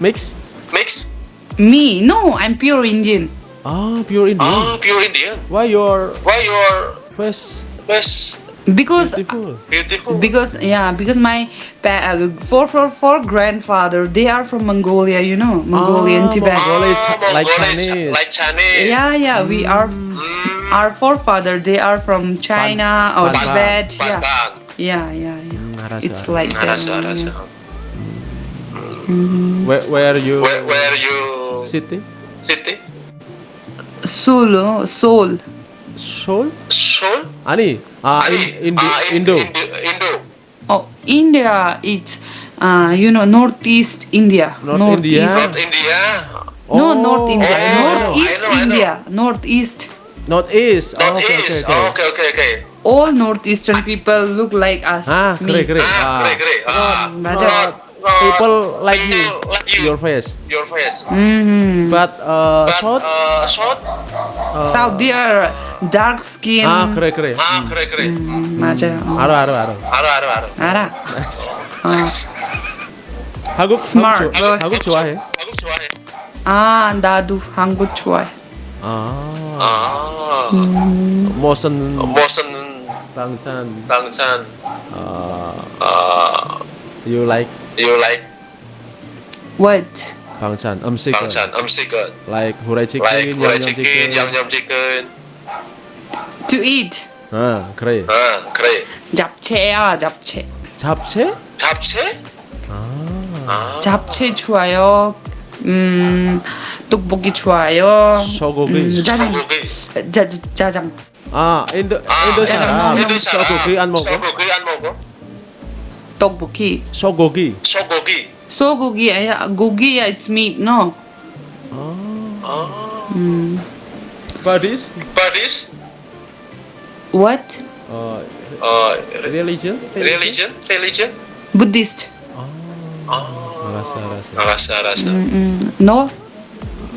Mix? Mix? Me no, I'm pure Indian. Ah, pure Indian. Ah, pure Indian. Why your Why your face face Because beautiful? beautiful? because yeah because my pa- uh, four four four grandfather they are from Mongolia you know Mongolian Ah, Tibet. Mongol- Ah, Mongolia, like Mongolia, Chinese. Like Chinese. Yeah yeah we are Mm, our forefather they are from China or Pan Tibet. Pan yeah. yeah, yeah, mm, yeah, it's like Mm. Where, where are you? Where, where are you? City. City. Solo, Seoul. Seoul. Seoul. Ani. Ah, uh, in, in, uh, ah, in, Indo. Indo. Indo. Oh, India. It's uh, you know northeast India. North, North India. East. North oh. India. Oh. No, North India. Oh, Northeast India. Northeast. Northeast. Oh, North okay, East. okay, okay. Oh, okay, okay, okay. All northeastern people look like us. 아, me. 그래 그래. Ah, 아, 그래, 그래. Ah, 맞아. not- not people like you, people like you. your face. Your face. hmm But uh, But, short. uh, short? uh, South they are dark skin. 아 그래 그래. 아, 그래, 그래. 음, 맞아요. 알아 알아 알아. 알아, 알아, 알아. 알아. 어. 한국 Smart. 한국, 좋아, 한국 좋아해. 한국 좋아해. 아 나도 한국 좋아해. 아 아, 무슨 무슨 방찬 방찬, 어, 아, you like you like What? 방찬 음식 방찬 음식은 like 후라이 치킨, like 양념 치킨, 치킨. 양념 치킨. To eat. 아 그래. 아, 그래. 잡채야 잡채. 잡채? 잡채? 아 아, 잡채 좋아요. 음 떡볶이 좋아요. 소고기. 음, 짜장. 소고기. 짜, 짜장. 아 인도 아, 인도 짜장 사람 먹는 소고기 안 먹어? 소고기 안 먹어? 떡볶이. 소고기. 소고기. 소고기 아니야 고기야 it's meat no. 아 아, 음. but this but this What? 어 어, religion? religion, religion? Buddhist. 아 아, 알았어 알았어. 알았어, 알았어. 음, 음. No?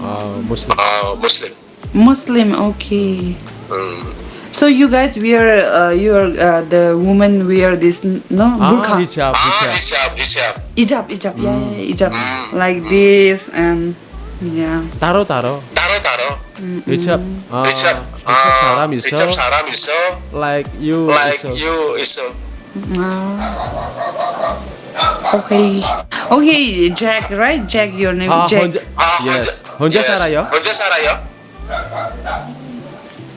Uh, Muslim. Uh, Muslim. Muslim. Okay. Mm. So you guys wear uh, your uh, the women wear this no ah, burqa. Ah, hijab, hijab. hijab, hijab, hijab. Yeah, mm. yeah hijab. Mm. Like hmm. this and yeah. Taro, taro. Taro, taro. Mm -mm. Hijab. Uh, hijab. Hijab saram iso. Hijab saram iso. Like you. Like iso. you iso. Uh. Okay. Okay, Jack, right? Jack, your name is ah, Jack. Honja yes. Honja yes. Saraya. Honja Saraya.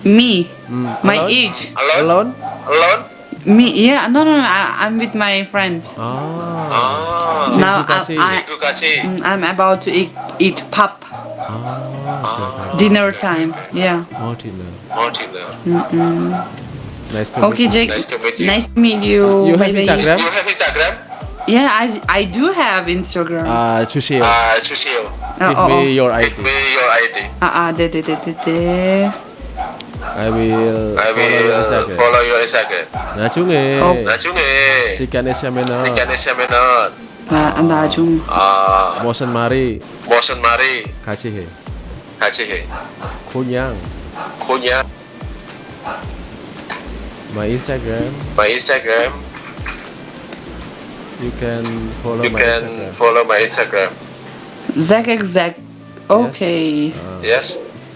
Me. Mm. My Alone? age. Alone? Alone? Me, yeah, no, no, no I, am with my friends. Oh. oh. Now I, I, mm, I'm about to eat, eat pap. Oh, okay. Dinner time, yeah. More dinner. More dinner. Mm -mm. Nice to okay, meet you. Jack. Nice to meet you. Nice to meet you. You have Instagram? You have Instagram? Yeah, I, I do have Instagram. 아 주세요 아, 주세요. oh, give oh, me oh. your Give ID me your ID. Ah, ah, de, de, de, de, de. I will I follow your will Instagram follow your Instagram. 나중에 어. 나중에 시간이 있으면은 시간 있으면은 나, 나중. 아, 무슨 말이 무슨 말이 같이 해 같이 해. 그냥 그냥 my Instagram my Instagram. You can follow you my can Instagram. follow my Instagram. Zach, exact. Okay. Yes. Uh, yes.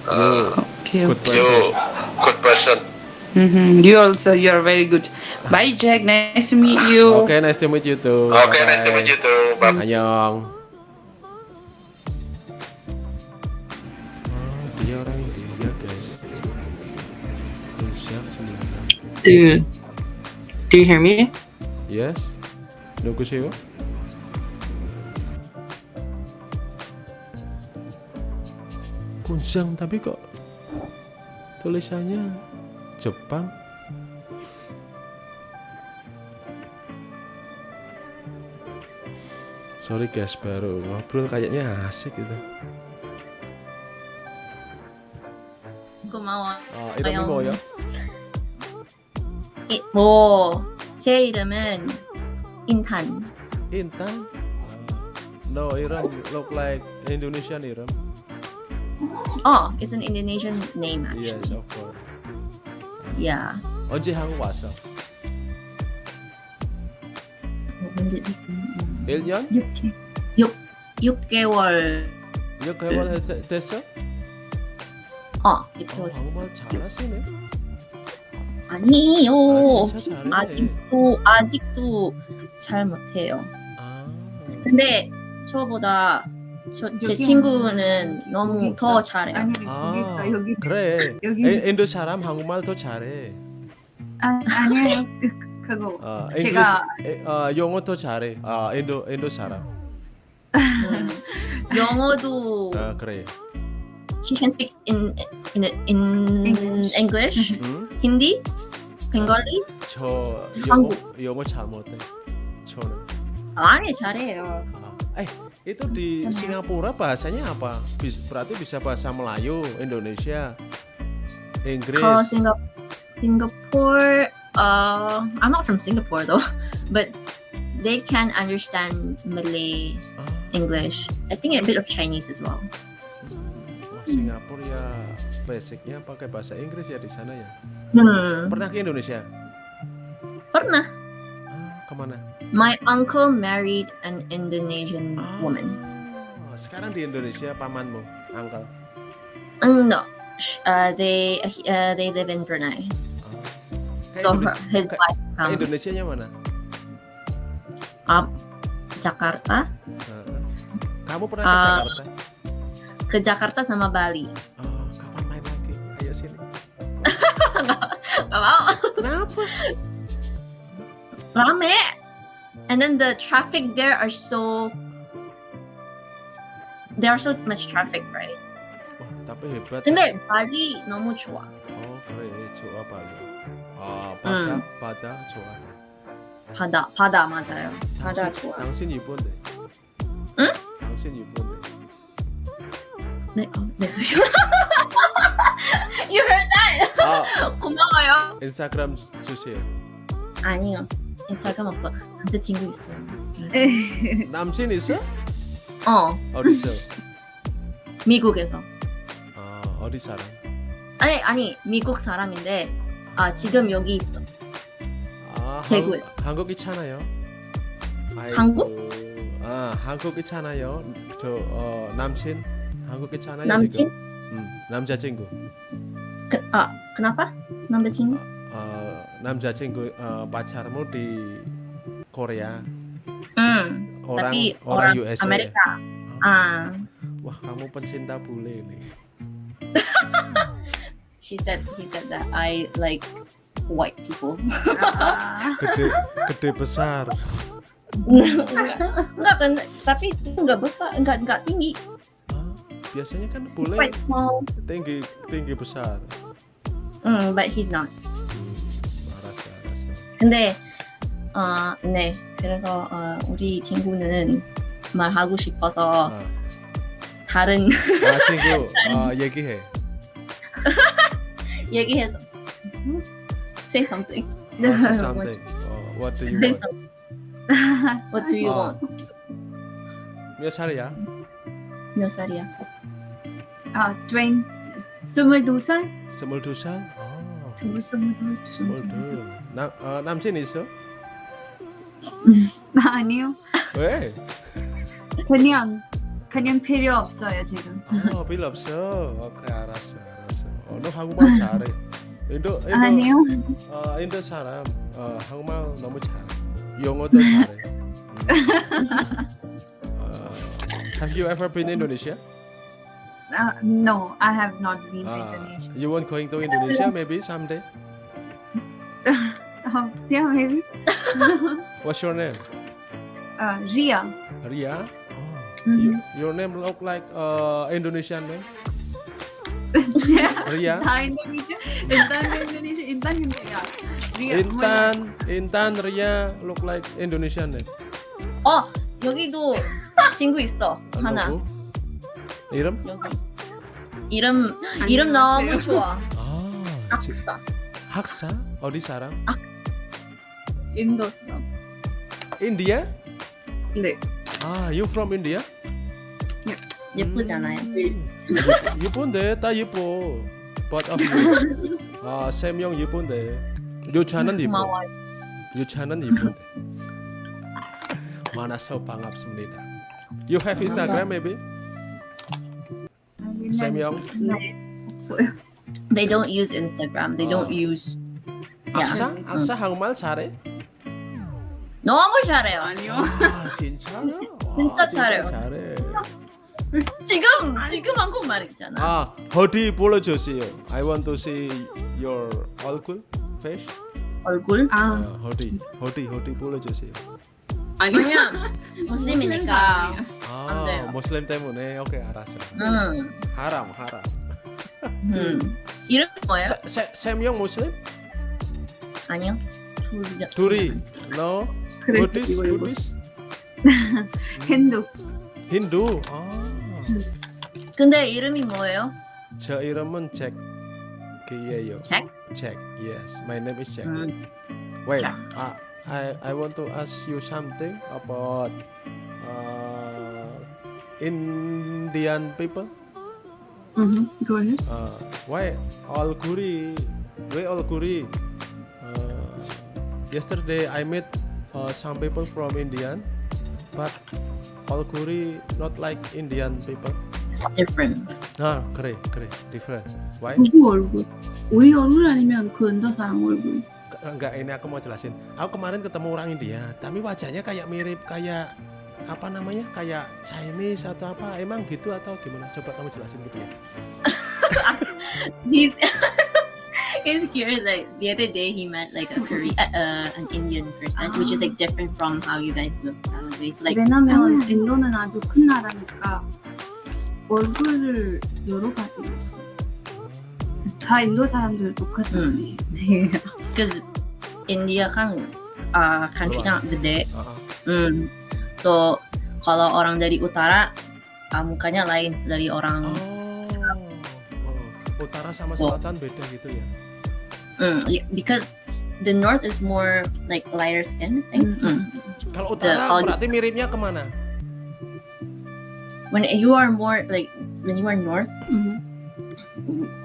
Uh, okay. You good person. Mm -hmm. You also you are very good. Bye Jack. Nice to meet you. Okay, nice to meet you too. Okay, Bye. nice to meet you too. Bye. 안녕. Dude, do you hear me? Yes. 누구세요? kunjang tapi kok tulisannya Jepang sorry guys baru ngobrol kayaknya asik gitu 고마워. 아 이름이 아영. 뭐예요? 이, 뭐, 제 이름은 인탄. Intan no 이름 look like Indonesian 이름 Oh, it's an Indonesian name yes actually. of course Yeah. 언제 한국 왔어? 근데 음, 1년? 6개 6 6개월 6개월 됐- 됐어? 어, 어, 6개월 됐어. 한국말 잘하시네 아니에요. 아. 아직도 아직도 잘 못해요. 아, 근데 저보다 저, 제 친구는 너무 더 잘해요. 아니 거기 있어. 여기. 그래. 여기. 에, 인도 사람 한국말 더 잘해. 아, 아니에요. 그, 그- 그거 어, 제가 에, 어, 영어 더 잘해. 아 인도 인도 사람 영어도 아 그래 she can speak in in in English. English, 응? Hindi, Bengali. 저 영어 한국. 영어 잘 못해 저는 아니 잘해요. Ah, eh itu di Singapura bahasanya apa? Bis- berarti bisa bahasa Melayu, Indonesia, Inggris. Call Singa- Singapore. Uh, I'm not from Singapore though, but they can understand Malay, Ah, English. I think a bit of Chinese as well. Singapura ya basicnya pakai bahasa Inggris ya di sana ya. Hmm. Pernah ke Indonesia? Pernah. Ah, ke mana? My uncle married an Indonesian Ah, woman. Sekarang di Indonesia pamanmu, uncle. Uh, no, uh, they uh, they live in Brunei. Ke So Indonesia- her, his wife ke from Indonesianya mana? uh, Jakarta. Ah. Kamu pernah ke Ah. Jakarta? Ke Jakarta sama Bali. Oh, kapan main lagi? Ayo sini. Gak mau. Kenapa? Rame. And then the traffic there are so there are so much traffic, right? Wah, tapi hebat. 근데 발리 너무 좋아. Oh, 그래. 좋아 빨리. 아, 바다, 바다 좋아. 바다 바다 맞아요. 바다 당신, 좋아. 당신 이쁜데. 응? 당신 이쁜데. 네, 어, 네. you heard that? 아, 고마워요. 인스타그램 주- 주세요. 아니요. 인스타그램 없어. 남자친구 있어요. 남친 있어? 어, 어디 있어? 미국에서. 아, 어디 살아? 아니 아니 미국 사람인데 아 지금 여기 있어. 아, 대구에서. 한국, 한국 있잖아요. 아이고. 한국? 아, 한국 있잖아요. 저 어, 남친 한국 있잖아요. 남친? 지금. 음, 남자친구. 그, 아 kenapa? 남자친구? 어, 남자친구 어, pacarmu di Korea. 응. Orang tapi orang orang USA. Amerika. Ah, Wah, kamu pencinta bule nih. she said he said that I like white people. Ah, Gede gede besar. enggak, enggak kan, tapi itu enggak besar, enggak enggak tinggi. Ah, biasanya kan bule tinggi tinggi besar. 음, but he's not. 알았어, 알았어. 근데 어, 네. 그래서 어, 우리 친구는 말하고 싶어서 아, 다른 아 친구, 아 얘기해. 얘기해서 say something. 아, say something. 어, what do you Say want? something. What do you 아. want? 몇 살이야? 몇 살이야? 아, 트웬 스물두 살? 스물두 살? 아, 두 스물두 스물두 스물두. 남 어, 남친 있어? 아, 아니요. 왜? 그냥 그냥 필요 없어요 지금. 어, 필요 없어. 오케이, 알았어, 알았어. 어, 너 한국말 잘해. 인도, 인도, 아니요. 어, 인도 사람 어, 한국말 너무 잘해. 영어도 잘해. 음. 어, have you ever been Indonesia? 아, no, I have not been to Ah, Indonesia. you want going to Indonesia maybe someday? Uh, yeah, maybe. What's your name? Uh, Ria. Ria. Oh, Mhm. you, your name look like uh, Indonesian name. Ria. 다 인도네시아. 일단 인도네시아. 일단 인도네시아. Ria. Intan, Intan, Ria look like Indonesian name. 어 여기도 친구 있어 안 하나 보고? 이름? 여기 이름 이름 너무 좋아 아, 지- 악사 학사? 어디 사람? 인도 사람. India? 네. 아, you from India? 예쁘잖아요. 예쁜데 다 예뻐. Of you. 아, 세명 예쁜데. 유차는 예뻐. 고마워요. 유차는 예쁜데. 만나서 반갑습니다. You have Instagram maybe? 세 명. 없어요. They don't use Instagram. They don't 아. use. 악사? 악사 한국말 잘해? 너무 잘해요. 아, 진짜? 진짜 잘해요. 잘해. 지금 지금 한국말 있잖아. 아, 어디 불러주세요. I want to see your 얼굴, face. 얼굴? 아, 아, 어디, 어디, 어디 불러주세요. 아니면 무슬림이니까. 안 아, 돼요. 무슬림 때문에 오케이 알았어. 음. 하람, 하람. 음. 이름 뭐예요? 세명 무슬림? 아니요. 둘- 둘이, Buddhist, 이거 이거. Buddhist, 힌두. 힌두. 아, 근데 이름이 뭐예요? 저 이름은 잭이에요. 잭? Jack, yes. My name is Jack. 음. Wait, Jack. uh, I I want to ask you something about uh, Indian people. 음, go ahead. Uh, why all Kuri? Why all Kuri? Uh, yesterday I met uh, some people from Indian, but all Kuri not like Indian people. Different. Ah, kere, kere, different. Why? 누구 얼굴? 우리 얼굴 아니면 그 인도 사람 얼굴? Enggak, ini aku mau jelasin. Aku kemarin ketemu orang India, tapi wajahnya kayak mirip kayak apa namanya? Kayak Chinese atau apa? Emang gitu atau gimana? Coba kamu jelasin gitu ya. He's he's curious. Like the other day, he met like a Korean, uh, uh, an Indian person, which is like different from how you guys look nowadays. Like 왜냐면 인도는 아주 큰 나라니까 얼굴을 여러 가지로 있어. 다 인도 사람들 똑같은 음. 음. 네. because India kan uh, country-nya gede. Ah. Hmm. So kalau orang dari utara uh, mukanya lain dari orang Oh, oh. utara sama Oh. selatan beda gitu ya. Hmm, y- because the north is more like lighter skin. I think. Hmm. Kalau The- utara kalau- berarti miripnya ke mana? When you are more like when you are north, 음.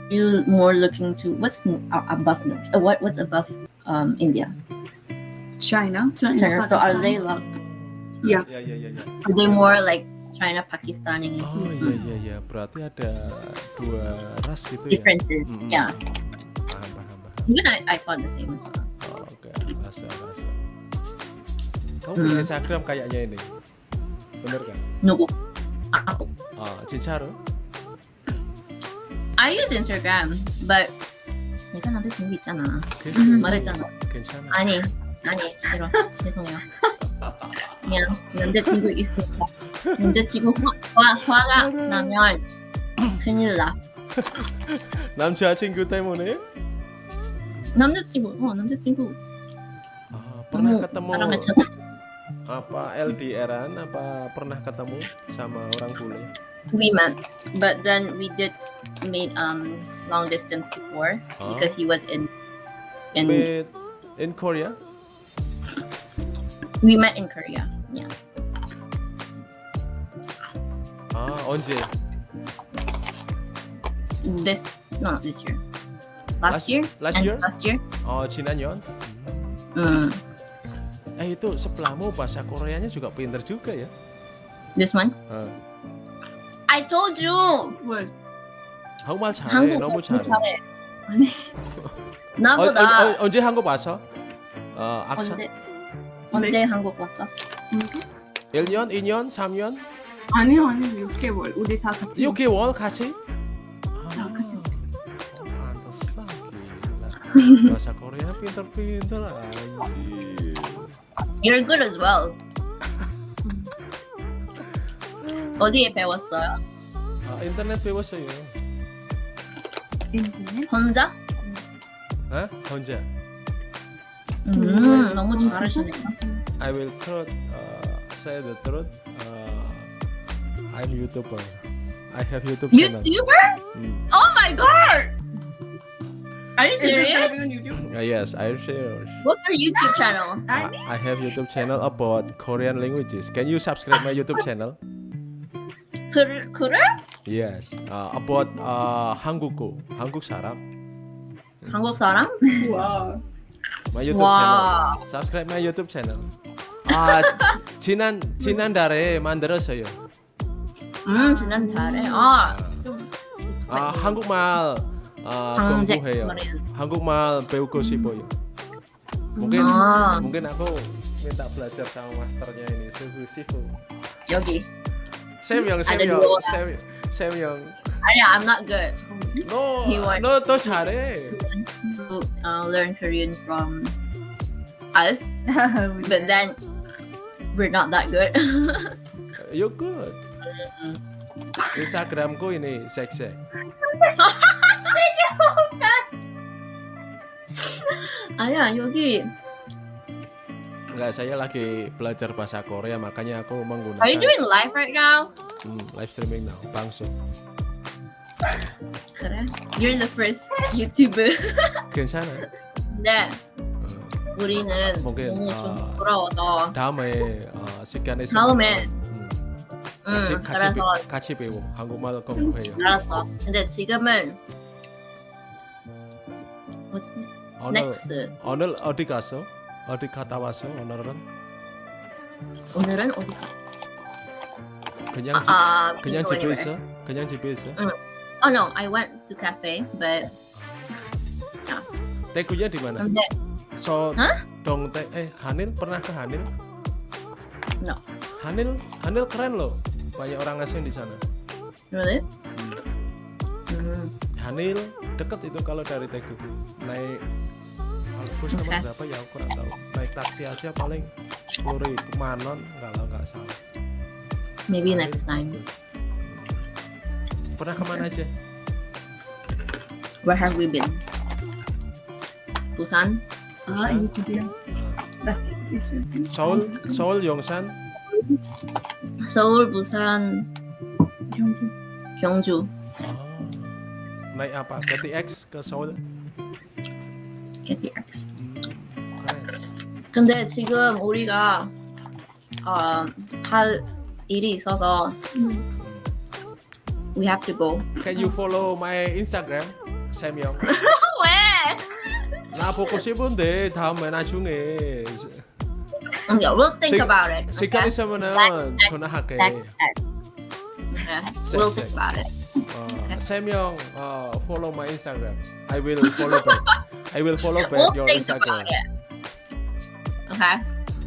you more looking to what's uh, above north. Uh, what what's above um, India? China. China. China. So are they like? Yeah. Yeah, yeah, yeah, yeah. Are they more like China, Pakistan, and Oh mm -hmm. iya iya iya. Berarti ada dua ras gitu Differences. ya. Differences. Mm -hmm. Yeah. Paham paham. Even I, I thought the same as well. Oh, okay. Rasa rasa. Kamu hmm. punya Instagram kayaknya ini. Bener kan? No. Aku. Ah, oh, Cincaro. I use Instagram, but 내가 남자친구 있잖아. 괜찮아 말했잖아. 괜찮아 아니, 아니, 싫어. 죄송해요. 그냥 남자친구 있으니까 남자친구 화, 화, 화가 나면 큰일 나. 남자친구 때문에 남자친구, 어, 남자친구 pernah 너무 ketemu 사랑했잖아. apa LDRan apa pernah ketemu sama orang bule We met, but then we did made um long distance before Oh. because he was in in With in Korea we met in Korea. Yeah. ah 언제 This no not this year. Last- Last, year? last And year? Last year? oh 지난년 Mm. Eh itu sebelahmu bahasa Koreanya juga pinter juga ya This one? Ah. I told you. 뭘? 한국말 잘해 한국어 너무 좀 잘해 잘해. 어, 나보다 어, 어, 언제 한국 왔어? 어, 악사? 언제 언제 한국 왔어? 1년, 2년, 3년, 아니요 아니요 6개월 우리 다 같이 6개월 같이? 다 같이 pantesan gila. Bahasa Korea pinter-pinter anjir. You're good as well. 어디에 배웠어요? 아, 인터넷 배웠어요. 인터넷 혼자? 어? 혼자. 음, 너무 잘하시네. I will truth, uh, say the truth. Uh, I'm YouTuber. I have YouTube channel. YouTuber? 음. Oh! Are you serious? Uh, yes, I'm serious. What's your YouTube channel? I, I have YouTube channel about Korean languages. Can you subscribe my YouTube channel? 그, 그래? Yes. Uh, about uh, 한국어, 한국 사람. 한국 사람? 와 My YouTube 와. channel. Subscribe my YouTube channel. 아 지난 지난달에 만들었어요. 음, 잘해. 아, 아 한국말 아, 방제 공부해요. 말이야. 한국말 배우고 싶어요. Mungkin 아. mungkin aku minta belajar sama masternya ini Suhu Sifu. 여기. Sam Young, Sam Ada Young, dua. Sam, Sam Young. 아니, I'm not good. No, He want- no, 또 잘해. To uh, learn Korean from us, but then we're not that good. You good. Instagramku ini seksek. 아니야, 여기. Enggak, saya lagi belajar bahasa Korea makanya aku menggunakan Are you doing live right now? Hmm, live streaming now, 방송. 그래? You're the first YouTuber. 괜찮아. 근데 어, 우리는 오케이. 너무 좀 아. 부러워서 다음에 어, 시간 있으면 다음에. 음, 응, 같이 같이, 그래서 배, 같이 배워 한국말 공부해요. 알았어. 근데 지금은 What's 오늘 next? 오늘 어디 갔어? 어디 갔다 왔어? 오늘은 오늘은 어디 가? 그냥 집 아, 그냥 go 집에 anywhere. 있어? 그냥 집에 있어? 응. Oh no, I went to cafe, but Tekunya di mana? 근데 So Hah? dong teh eh Hanil pernah ke Hanil? No. Hanil Hanil keren loh. Banyak orang asing di sana. really? 음, Hanil deket itu kalau dari Tegu naik bus nomor berapa ya aku kurang tahu. Naik taksi aja paling sepuluh ribu manon kalau nggak salah. Maybe paling next time. Pernah ke mana aja? Where have we been? Busan? Ah itu dia Seoul? Seoul Yongsan? Seoul Busan. Gyeongju Gyeongju naik apa KTX ke Seoul KTX. keren 근데 지금 우리가 어, 할 일이 있어서 we have to go. can you follow my Instagram Samyong 왜? 나 보고 싶은데 다음에 나중에 Okay, we'll think 시- about it. 시간 okay? 있으면은 Next, 전화할게 we'll think about it. Uh, Samyong, uh, follow my Instagram. I will follow back. I will follow back we'll your Instagram. Okay.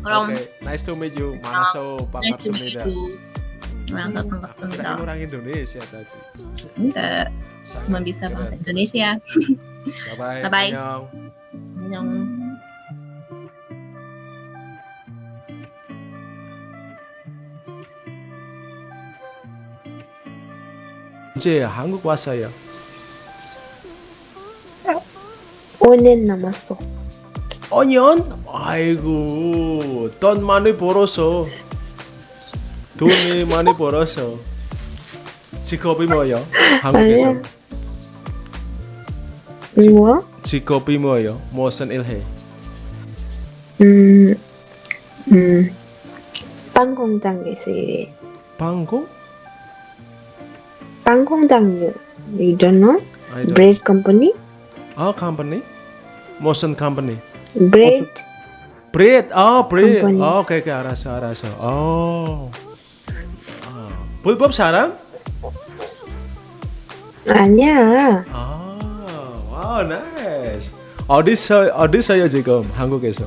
Okay. Nice to meet you. Manaso uh, Nice to meet you. Manaso Pangaksumida. Aku orang Indonesia tadi. Enggak. Cuma bisa bahasa Indonesia. Bye bye. Bye bye. Annyeong. 이제 한국 왔어요. 5년 남았어. 5년? 아이고, 돈 많이 벌어서. 돈이 많이 벌어서. 직업이 뭐예요? 한국에서. 뭐? 직업이 뭐예요? 무슨 일 해? 음, 음, 빵 공장에서 일해. 방공? 빵공 장, you, you don't know? I don't- Bread company? 아, company? 무슨 company? Bread? bread. 아, bread. company. 아, 오케이, 오케이, 알았어, 알았어. 어. 아, 불법 사람? 아니야. 아, 와우, 나이스. 어디서 어디서요 지금 한국에서?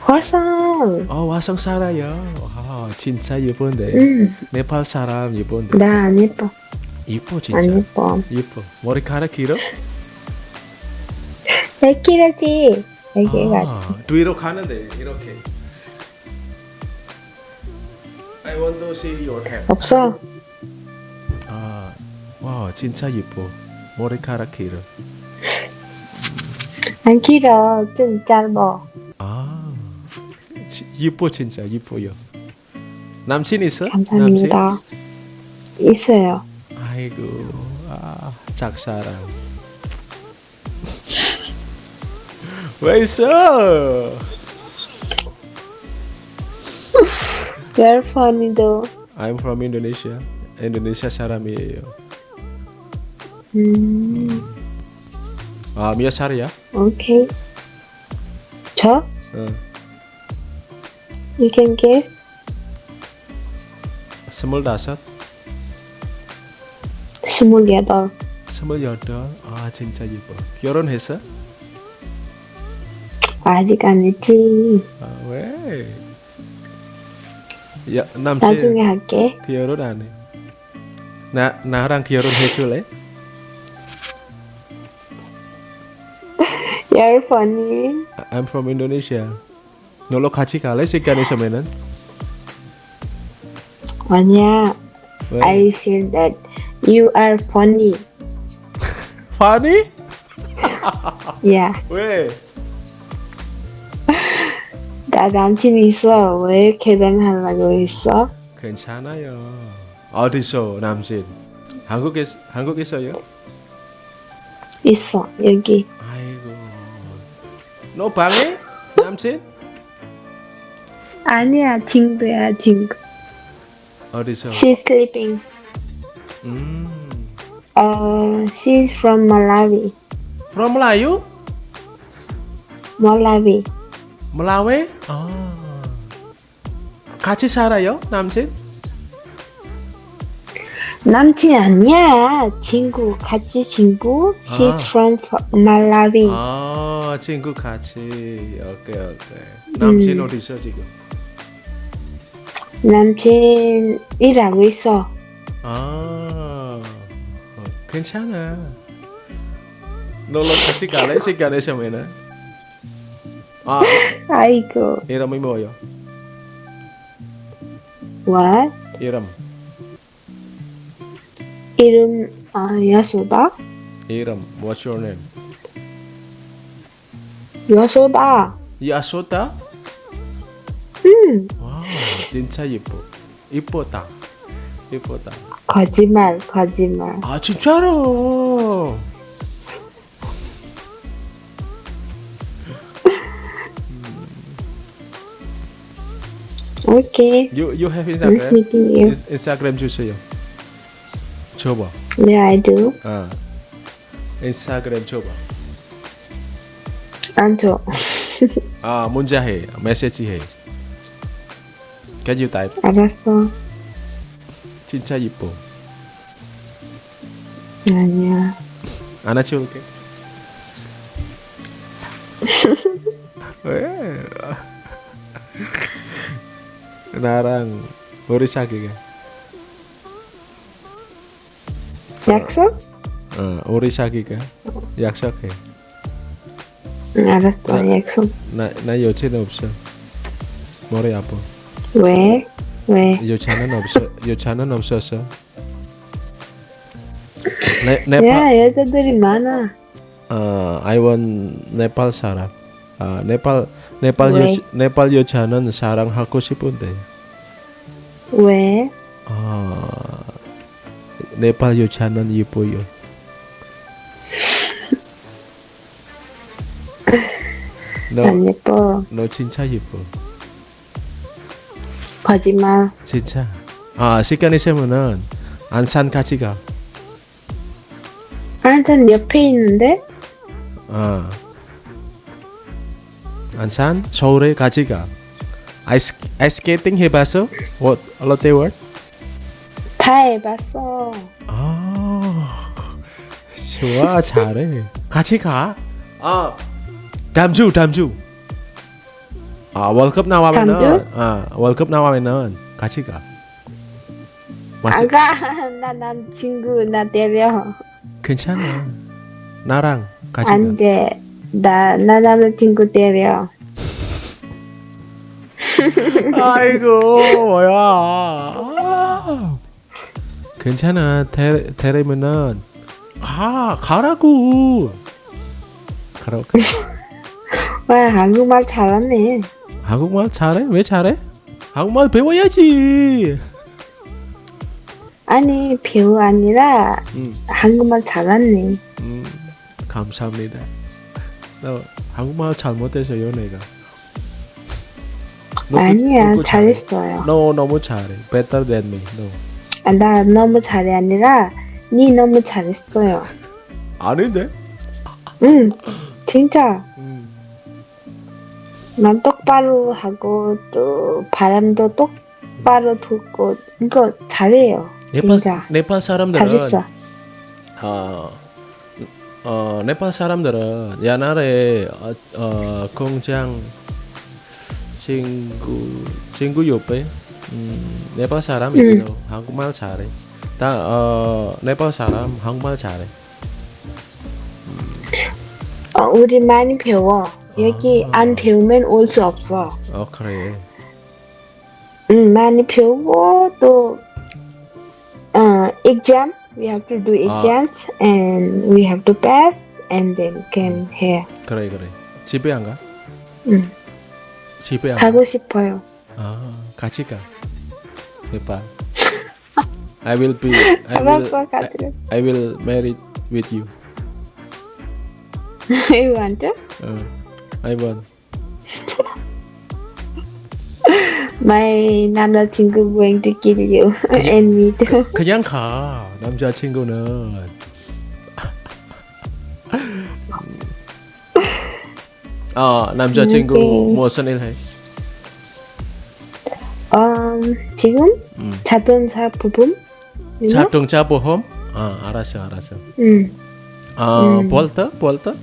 화성. 어, 화성 살아요. 아, 진짜 예쁜데. 응, 네팔 사람 예쁜데. 나 안 예뻐. 예뻐 진짜. 안 예뻐. 예뻐. 머리카락 길어? 왜 길었지? 애기가. 아, 뒤로 가는데 이렇게. I want to see your hair. 없어. 아, 와, 진짜 예뻐. 머리카락 길어. 안 길어. 좀 짧아. 아, 지, 예뻐 진짜 예뻐요. 남친 있어? 감사합니다. 있어요. 남친? 아이고, 아, 짝사랑. 왜 있어? You're funny though. I'm from Indonesia. Indonesia 사람이에요. 음, 아, 몇 살이야? 오케이. 저? 어, You can give? 스물다섯, 스물여덟. 스물여덟. 아, 진짜 예뻐. 결혼했어? 아직 안 했지. 아, 왜? 야, 남친 나중에 할게. 결혼 안 해. 나 나랑 결혼해 줄래? You're funny. I'm from Indonesia. 놀러 같이 갈래? 시간 있으면은. 아니야. 왜? I said that you are funny. funny? Yeah. 왜? 나 남친 있어. 왜 결혼하려고 했어? 괜찮아요. 어디서 남친? 한국에 한국에서요? 있어. 여기. 아이고. 너 방에? 남친? 아니야. 친구야. 친구. 어디서? She's sleeping. 음. Uh, she's from Malawi. From Melayu? Malawi. Melawi? 아. 같이 살아요? 남친? 남친 아니야. 친구. 같이 친구. She's 아. from Malawi. 아, 친구 같이. 오케이, 오케이. 남친 음. 어디서 지금? 남친 일하고 있어. 아, 어, 괜찮아. 놀러 같이 갈래? 시간 있으면은. 아, 아이고. 이름이 뭐요? What? 이름. 이름 아 여소다. 이름. What's your name? 여소다. 야소다? 음. 와, 진짜 예뻐. 이쁘다. 이쁘다. 거짓말. 거짓말. 아, 진짜로. Okay. You you have Nice Instagram? meeting you. 인- 인스타그램 주세요. 줘봐. Yeah, I do. 아, 인스타그램 줘봐. 안 줘. 아, 문자 해. 메시지 해. Can you type? 알았어. 진짜 이뻐. 아니야. 안아치울게. 왜? 나랑 우리 사귀게. 약속? 어, 우리 사귀게. 약속해. 응, 알았어. 약속. 나, 나 여자는 없어. 머리 아파. 왜? 왜? 여자는 없어. 여자는 없었어. 네, 네, 야, 여자들이 많아. 어, I want 네팔 사람. 아, 네팔 네팔 왜? 여 네팔 여자는 사랑하고 싶은데. 왜? 아, 네팔 여자는 예뻐요. 너, 안 예뻐. 너 진짜 예뻐. 거짓말. 진짜. 아, 시간 있으면은 안산 같이 가. 한참 옆에 있는데? 아. 안산 서울에 같이 가. 아이스 아이스케이팅 해봤어? 뭐 롯데 월? 다 해봤어. 아, 좋아 잘해. 같이 가. 아, 다음 주 다음 주. 아 월급 나와면은 아 월급 나와면은 같이 가. 맞아. 안 가. 나 남친구 나 데려. 괜찮아. 나랑 같이 안 돼. 나, 나 남자친구 데려. 가. 아이고 뭐야. 아. 괜찮아. 데 데리면은 가 가라고. 가라고. 와, 한국말 잘하네. 한국말 잘해? 왜 잘해? 한국말 배워야지. 아니, 배우 아니라 음, 한국말 잘하네. 음, 감사합니다. 너 한국말 잘못했어요, 내가. 너 그- 아니야, 너. 잘했어요. 너 너무 잘해. Better than me. 너. 아, 나 너무 잘해 아니라 니 너무 잘했어요. 아닌데? 응, 진짜. 음. 난 똑바로 하고 또 바람도 똑바로 듣고 이거 잘해요. 네팔 진짜 네팔 사람들은 잘했어. 어, 어 네팔 사람들은 옛날에 어, 어 공장 친구 친구 옆에 음, 네팔 사람 음. 있어 한국말 잘해. 다 어, 네팔 사람 한국말 잘해. 어, 우리 많이 배워. 여기 아. 안 배우면 올 수 없어. 어 그래. 응, 많이 배우고 또 어, exam. We have to do 아. exams and we have to pass and then came here. 그래 그래. 집에 안 가? 응, 집에 안 가? 가고 싶어요. 아 같이 가. 네팔. I will be. I will. 가자. I will marry with you. You want to? 어, I want. My 남자친구 going to kill you and me too. 그냥 가. 남자친구는. 아 남자친구 일 해? 음, 지금 음. 자동차 부품? 자동차 보험? 아 알았어 알았어. 응, 아 음. 볼터 볼터?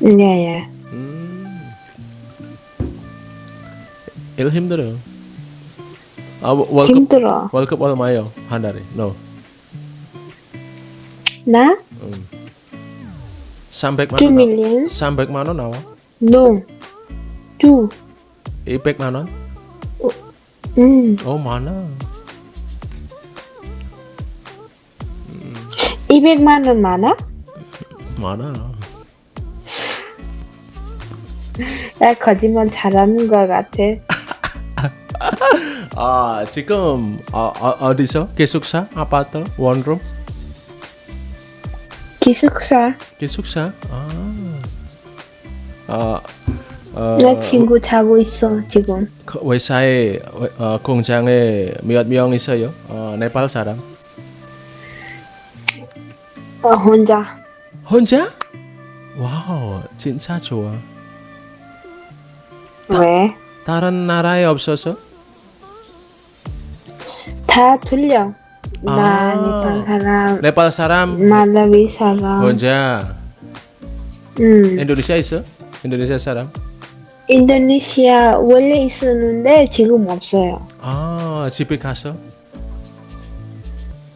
yeah, yeah. 음. 일 힘들어. 아 월- 월급 힘들어. 월급 얼마요 한 달에? No. 나? 음. 300만 2 원. 나, million? 300만 원 나와. No. 2. 200만 원? 음, 어 많아. 200만 원 많아? 많아. 나 거짓말 잘하는 것 같아. 아 지금 어, 어, 어디서 기숙사 아파트 원룸 기숙사. 기숙사 아 어, 어, 나 친구 자고 있어, 지금. 그 회사에 어, 공장에 몇 명 있어요? 어, 네팔 사람 어, 혼자. 혼자? wow 진짜 좋아. 왜? 다른 나라에 없어서? 다 들려. 나 아. 네팔 사람, 네팔 사람 말라위 사람. 혼자 음, 인도네시아 있어? 인도네시아 사람? 인도네시아 원래 있었는데 지금 없어요. 아 집에 가서?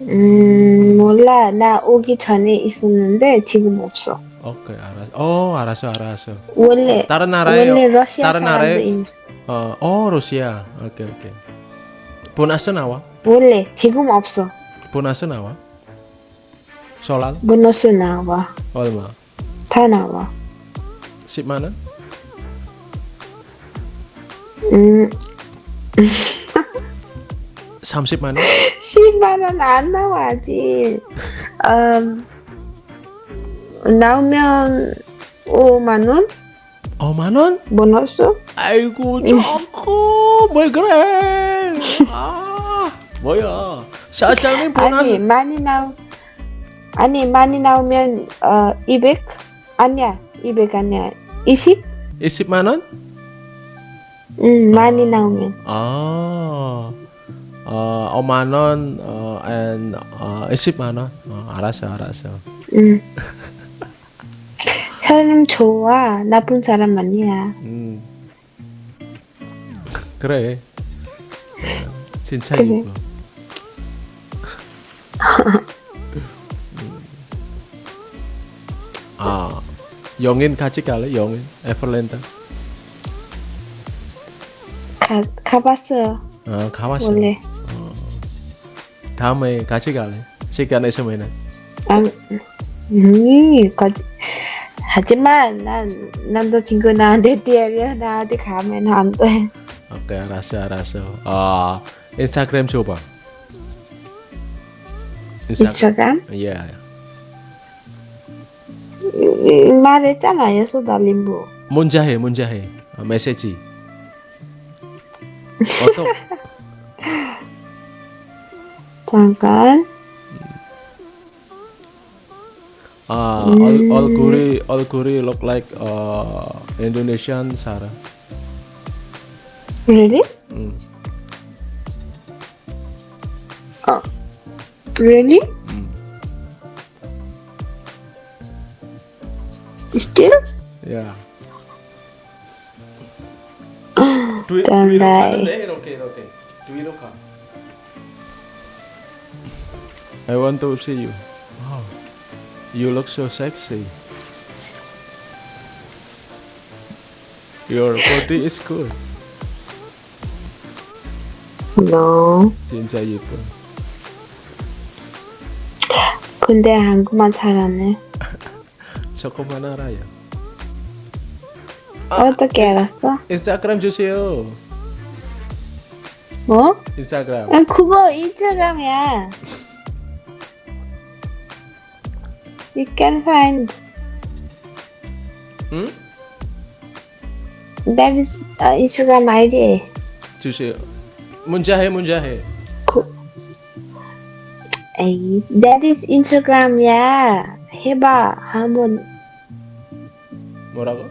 음 몰라 나 오기 전에 있었는데 지금 없어. 오케이 알았어. 어 알았어 알았어. 원래 다른 나라에 원래 러시아 다른 사람도 나라에 있, 어, 어 러시아. 오케이 오케이. 보너스 나와? 원래 지금 없어. 보너스 나와? 솔라 보너스 나와 얼마? 다 나와. 10만 원? 음 30만 원? 10만 원 안 나와 아직. 음 나오면 5만 원 5만 원? 보너스? 아이고 조금 뭘 그래? 아 뭐야? 사장님 아니 보너스 많이 나오 아니 많이 나오면 어 200? 아니야 200 아니야 20? 20만 원? 응 많이 나오면 아, 어, 5만 원, 어, and 어, 20만 원. 어, 알았어, 알았어. 응 사람 좋아 나쁜 사람 아니야 음. 그래. 어, 진짜 그래. 음. 아, 영인 같이 갈래? 영인, 에플랜드. 가, 가봤어요 어, 가봤어. 원래 다음에 같이 갈래? 시간 있으면은. 안, 음, 거짓. 하지만 난 남자친구 나한테 때려 나한테 가면 안 돼. 오케이, 알았어, 알았어. 아, 인스타그램 줘봐. 인스타그램? 예. 음, 말했잖아요 소달림부. 문자 해, 문자 해. 어, 메시지. 어떤 잠깐. Uh, all, curry, all curry look like uh, Indonesian Sarah. Really? Mm. Oh, really? Mm. Still? Yeah. Oh, Do eh, okay, okay. Do. I want to see you. Oh. You look so sexy. Your body is good. No. 진짜 예뻐. 근데 한국말 잘하네. 조금만 알아요. 어떻게 알았어? 인스타그램 주세요. 뭐? 인스타그램. 아, 그거 인스타그램이야. You can find 응? that is uh, Instagram ID. 주세요. 문자해 문자해. 에이, that is Instagram이야. 해봐. 한번 뭐라고?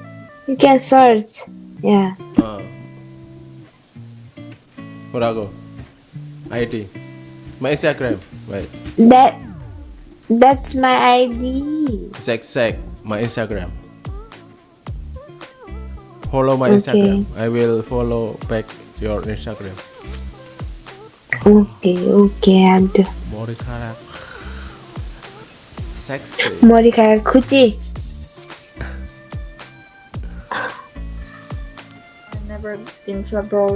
you can search. Yeah. 어. 뭐라고? 아이디. My Instagram. Wait. That that's my ID. Zack Zack. My Instagram. Follow my Okay. Instagram. I will follow back your Instagram. 오케이, 오케이, 아주. 머리카락. 섹시. 머리카락 크지? I've never been to abroad.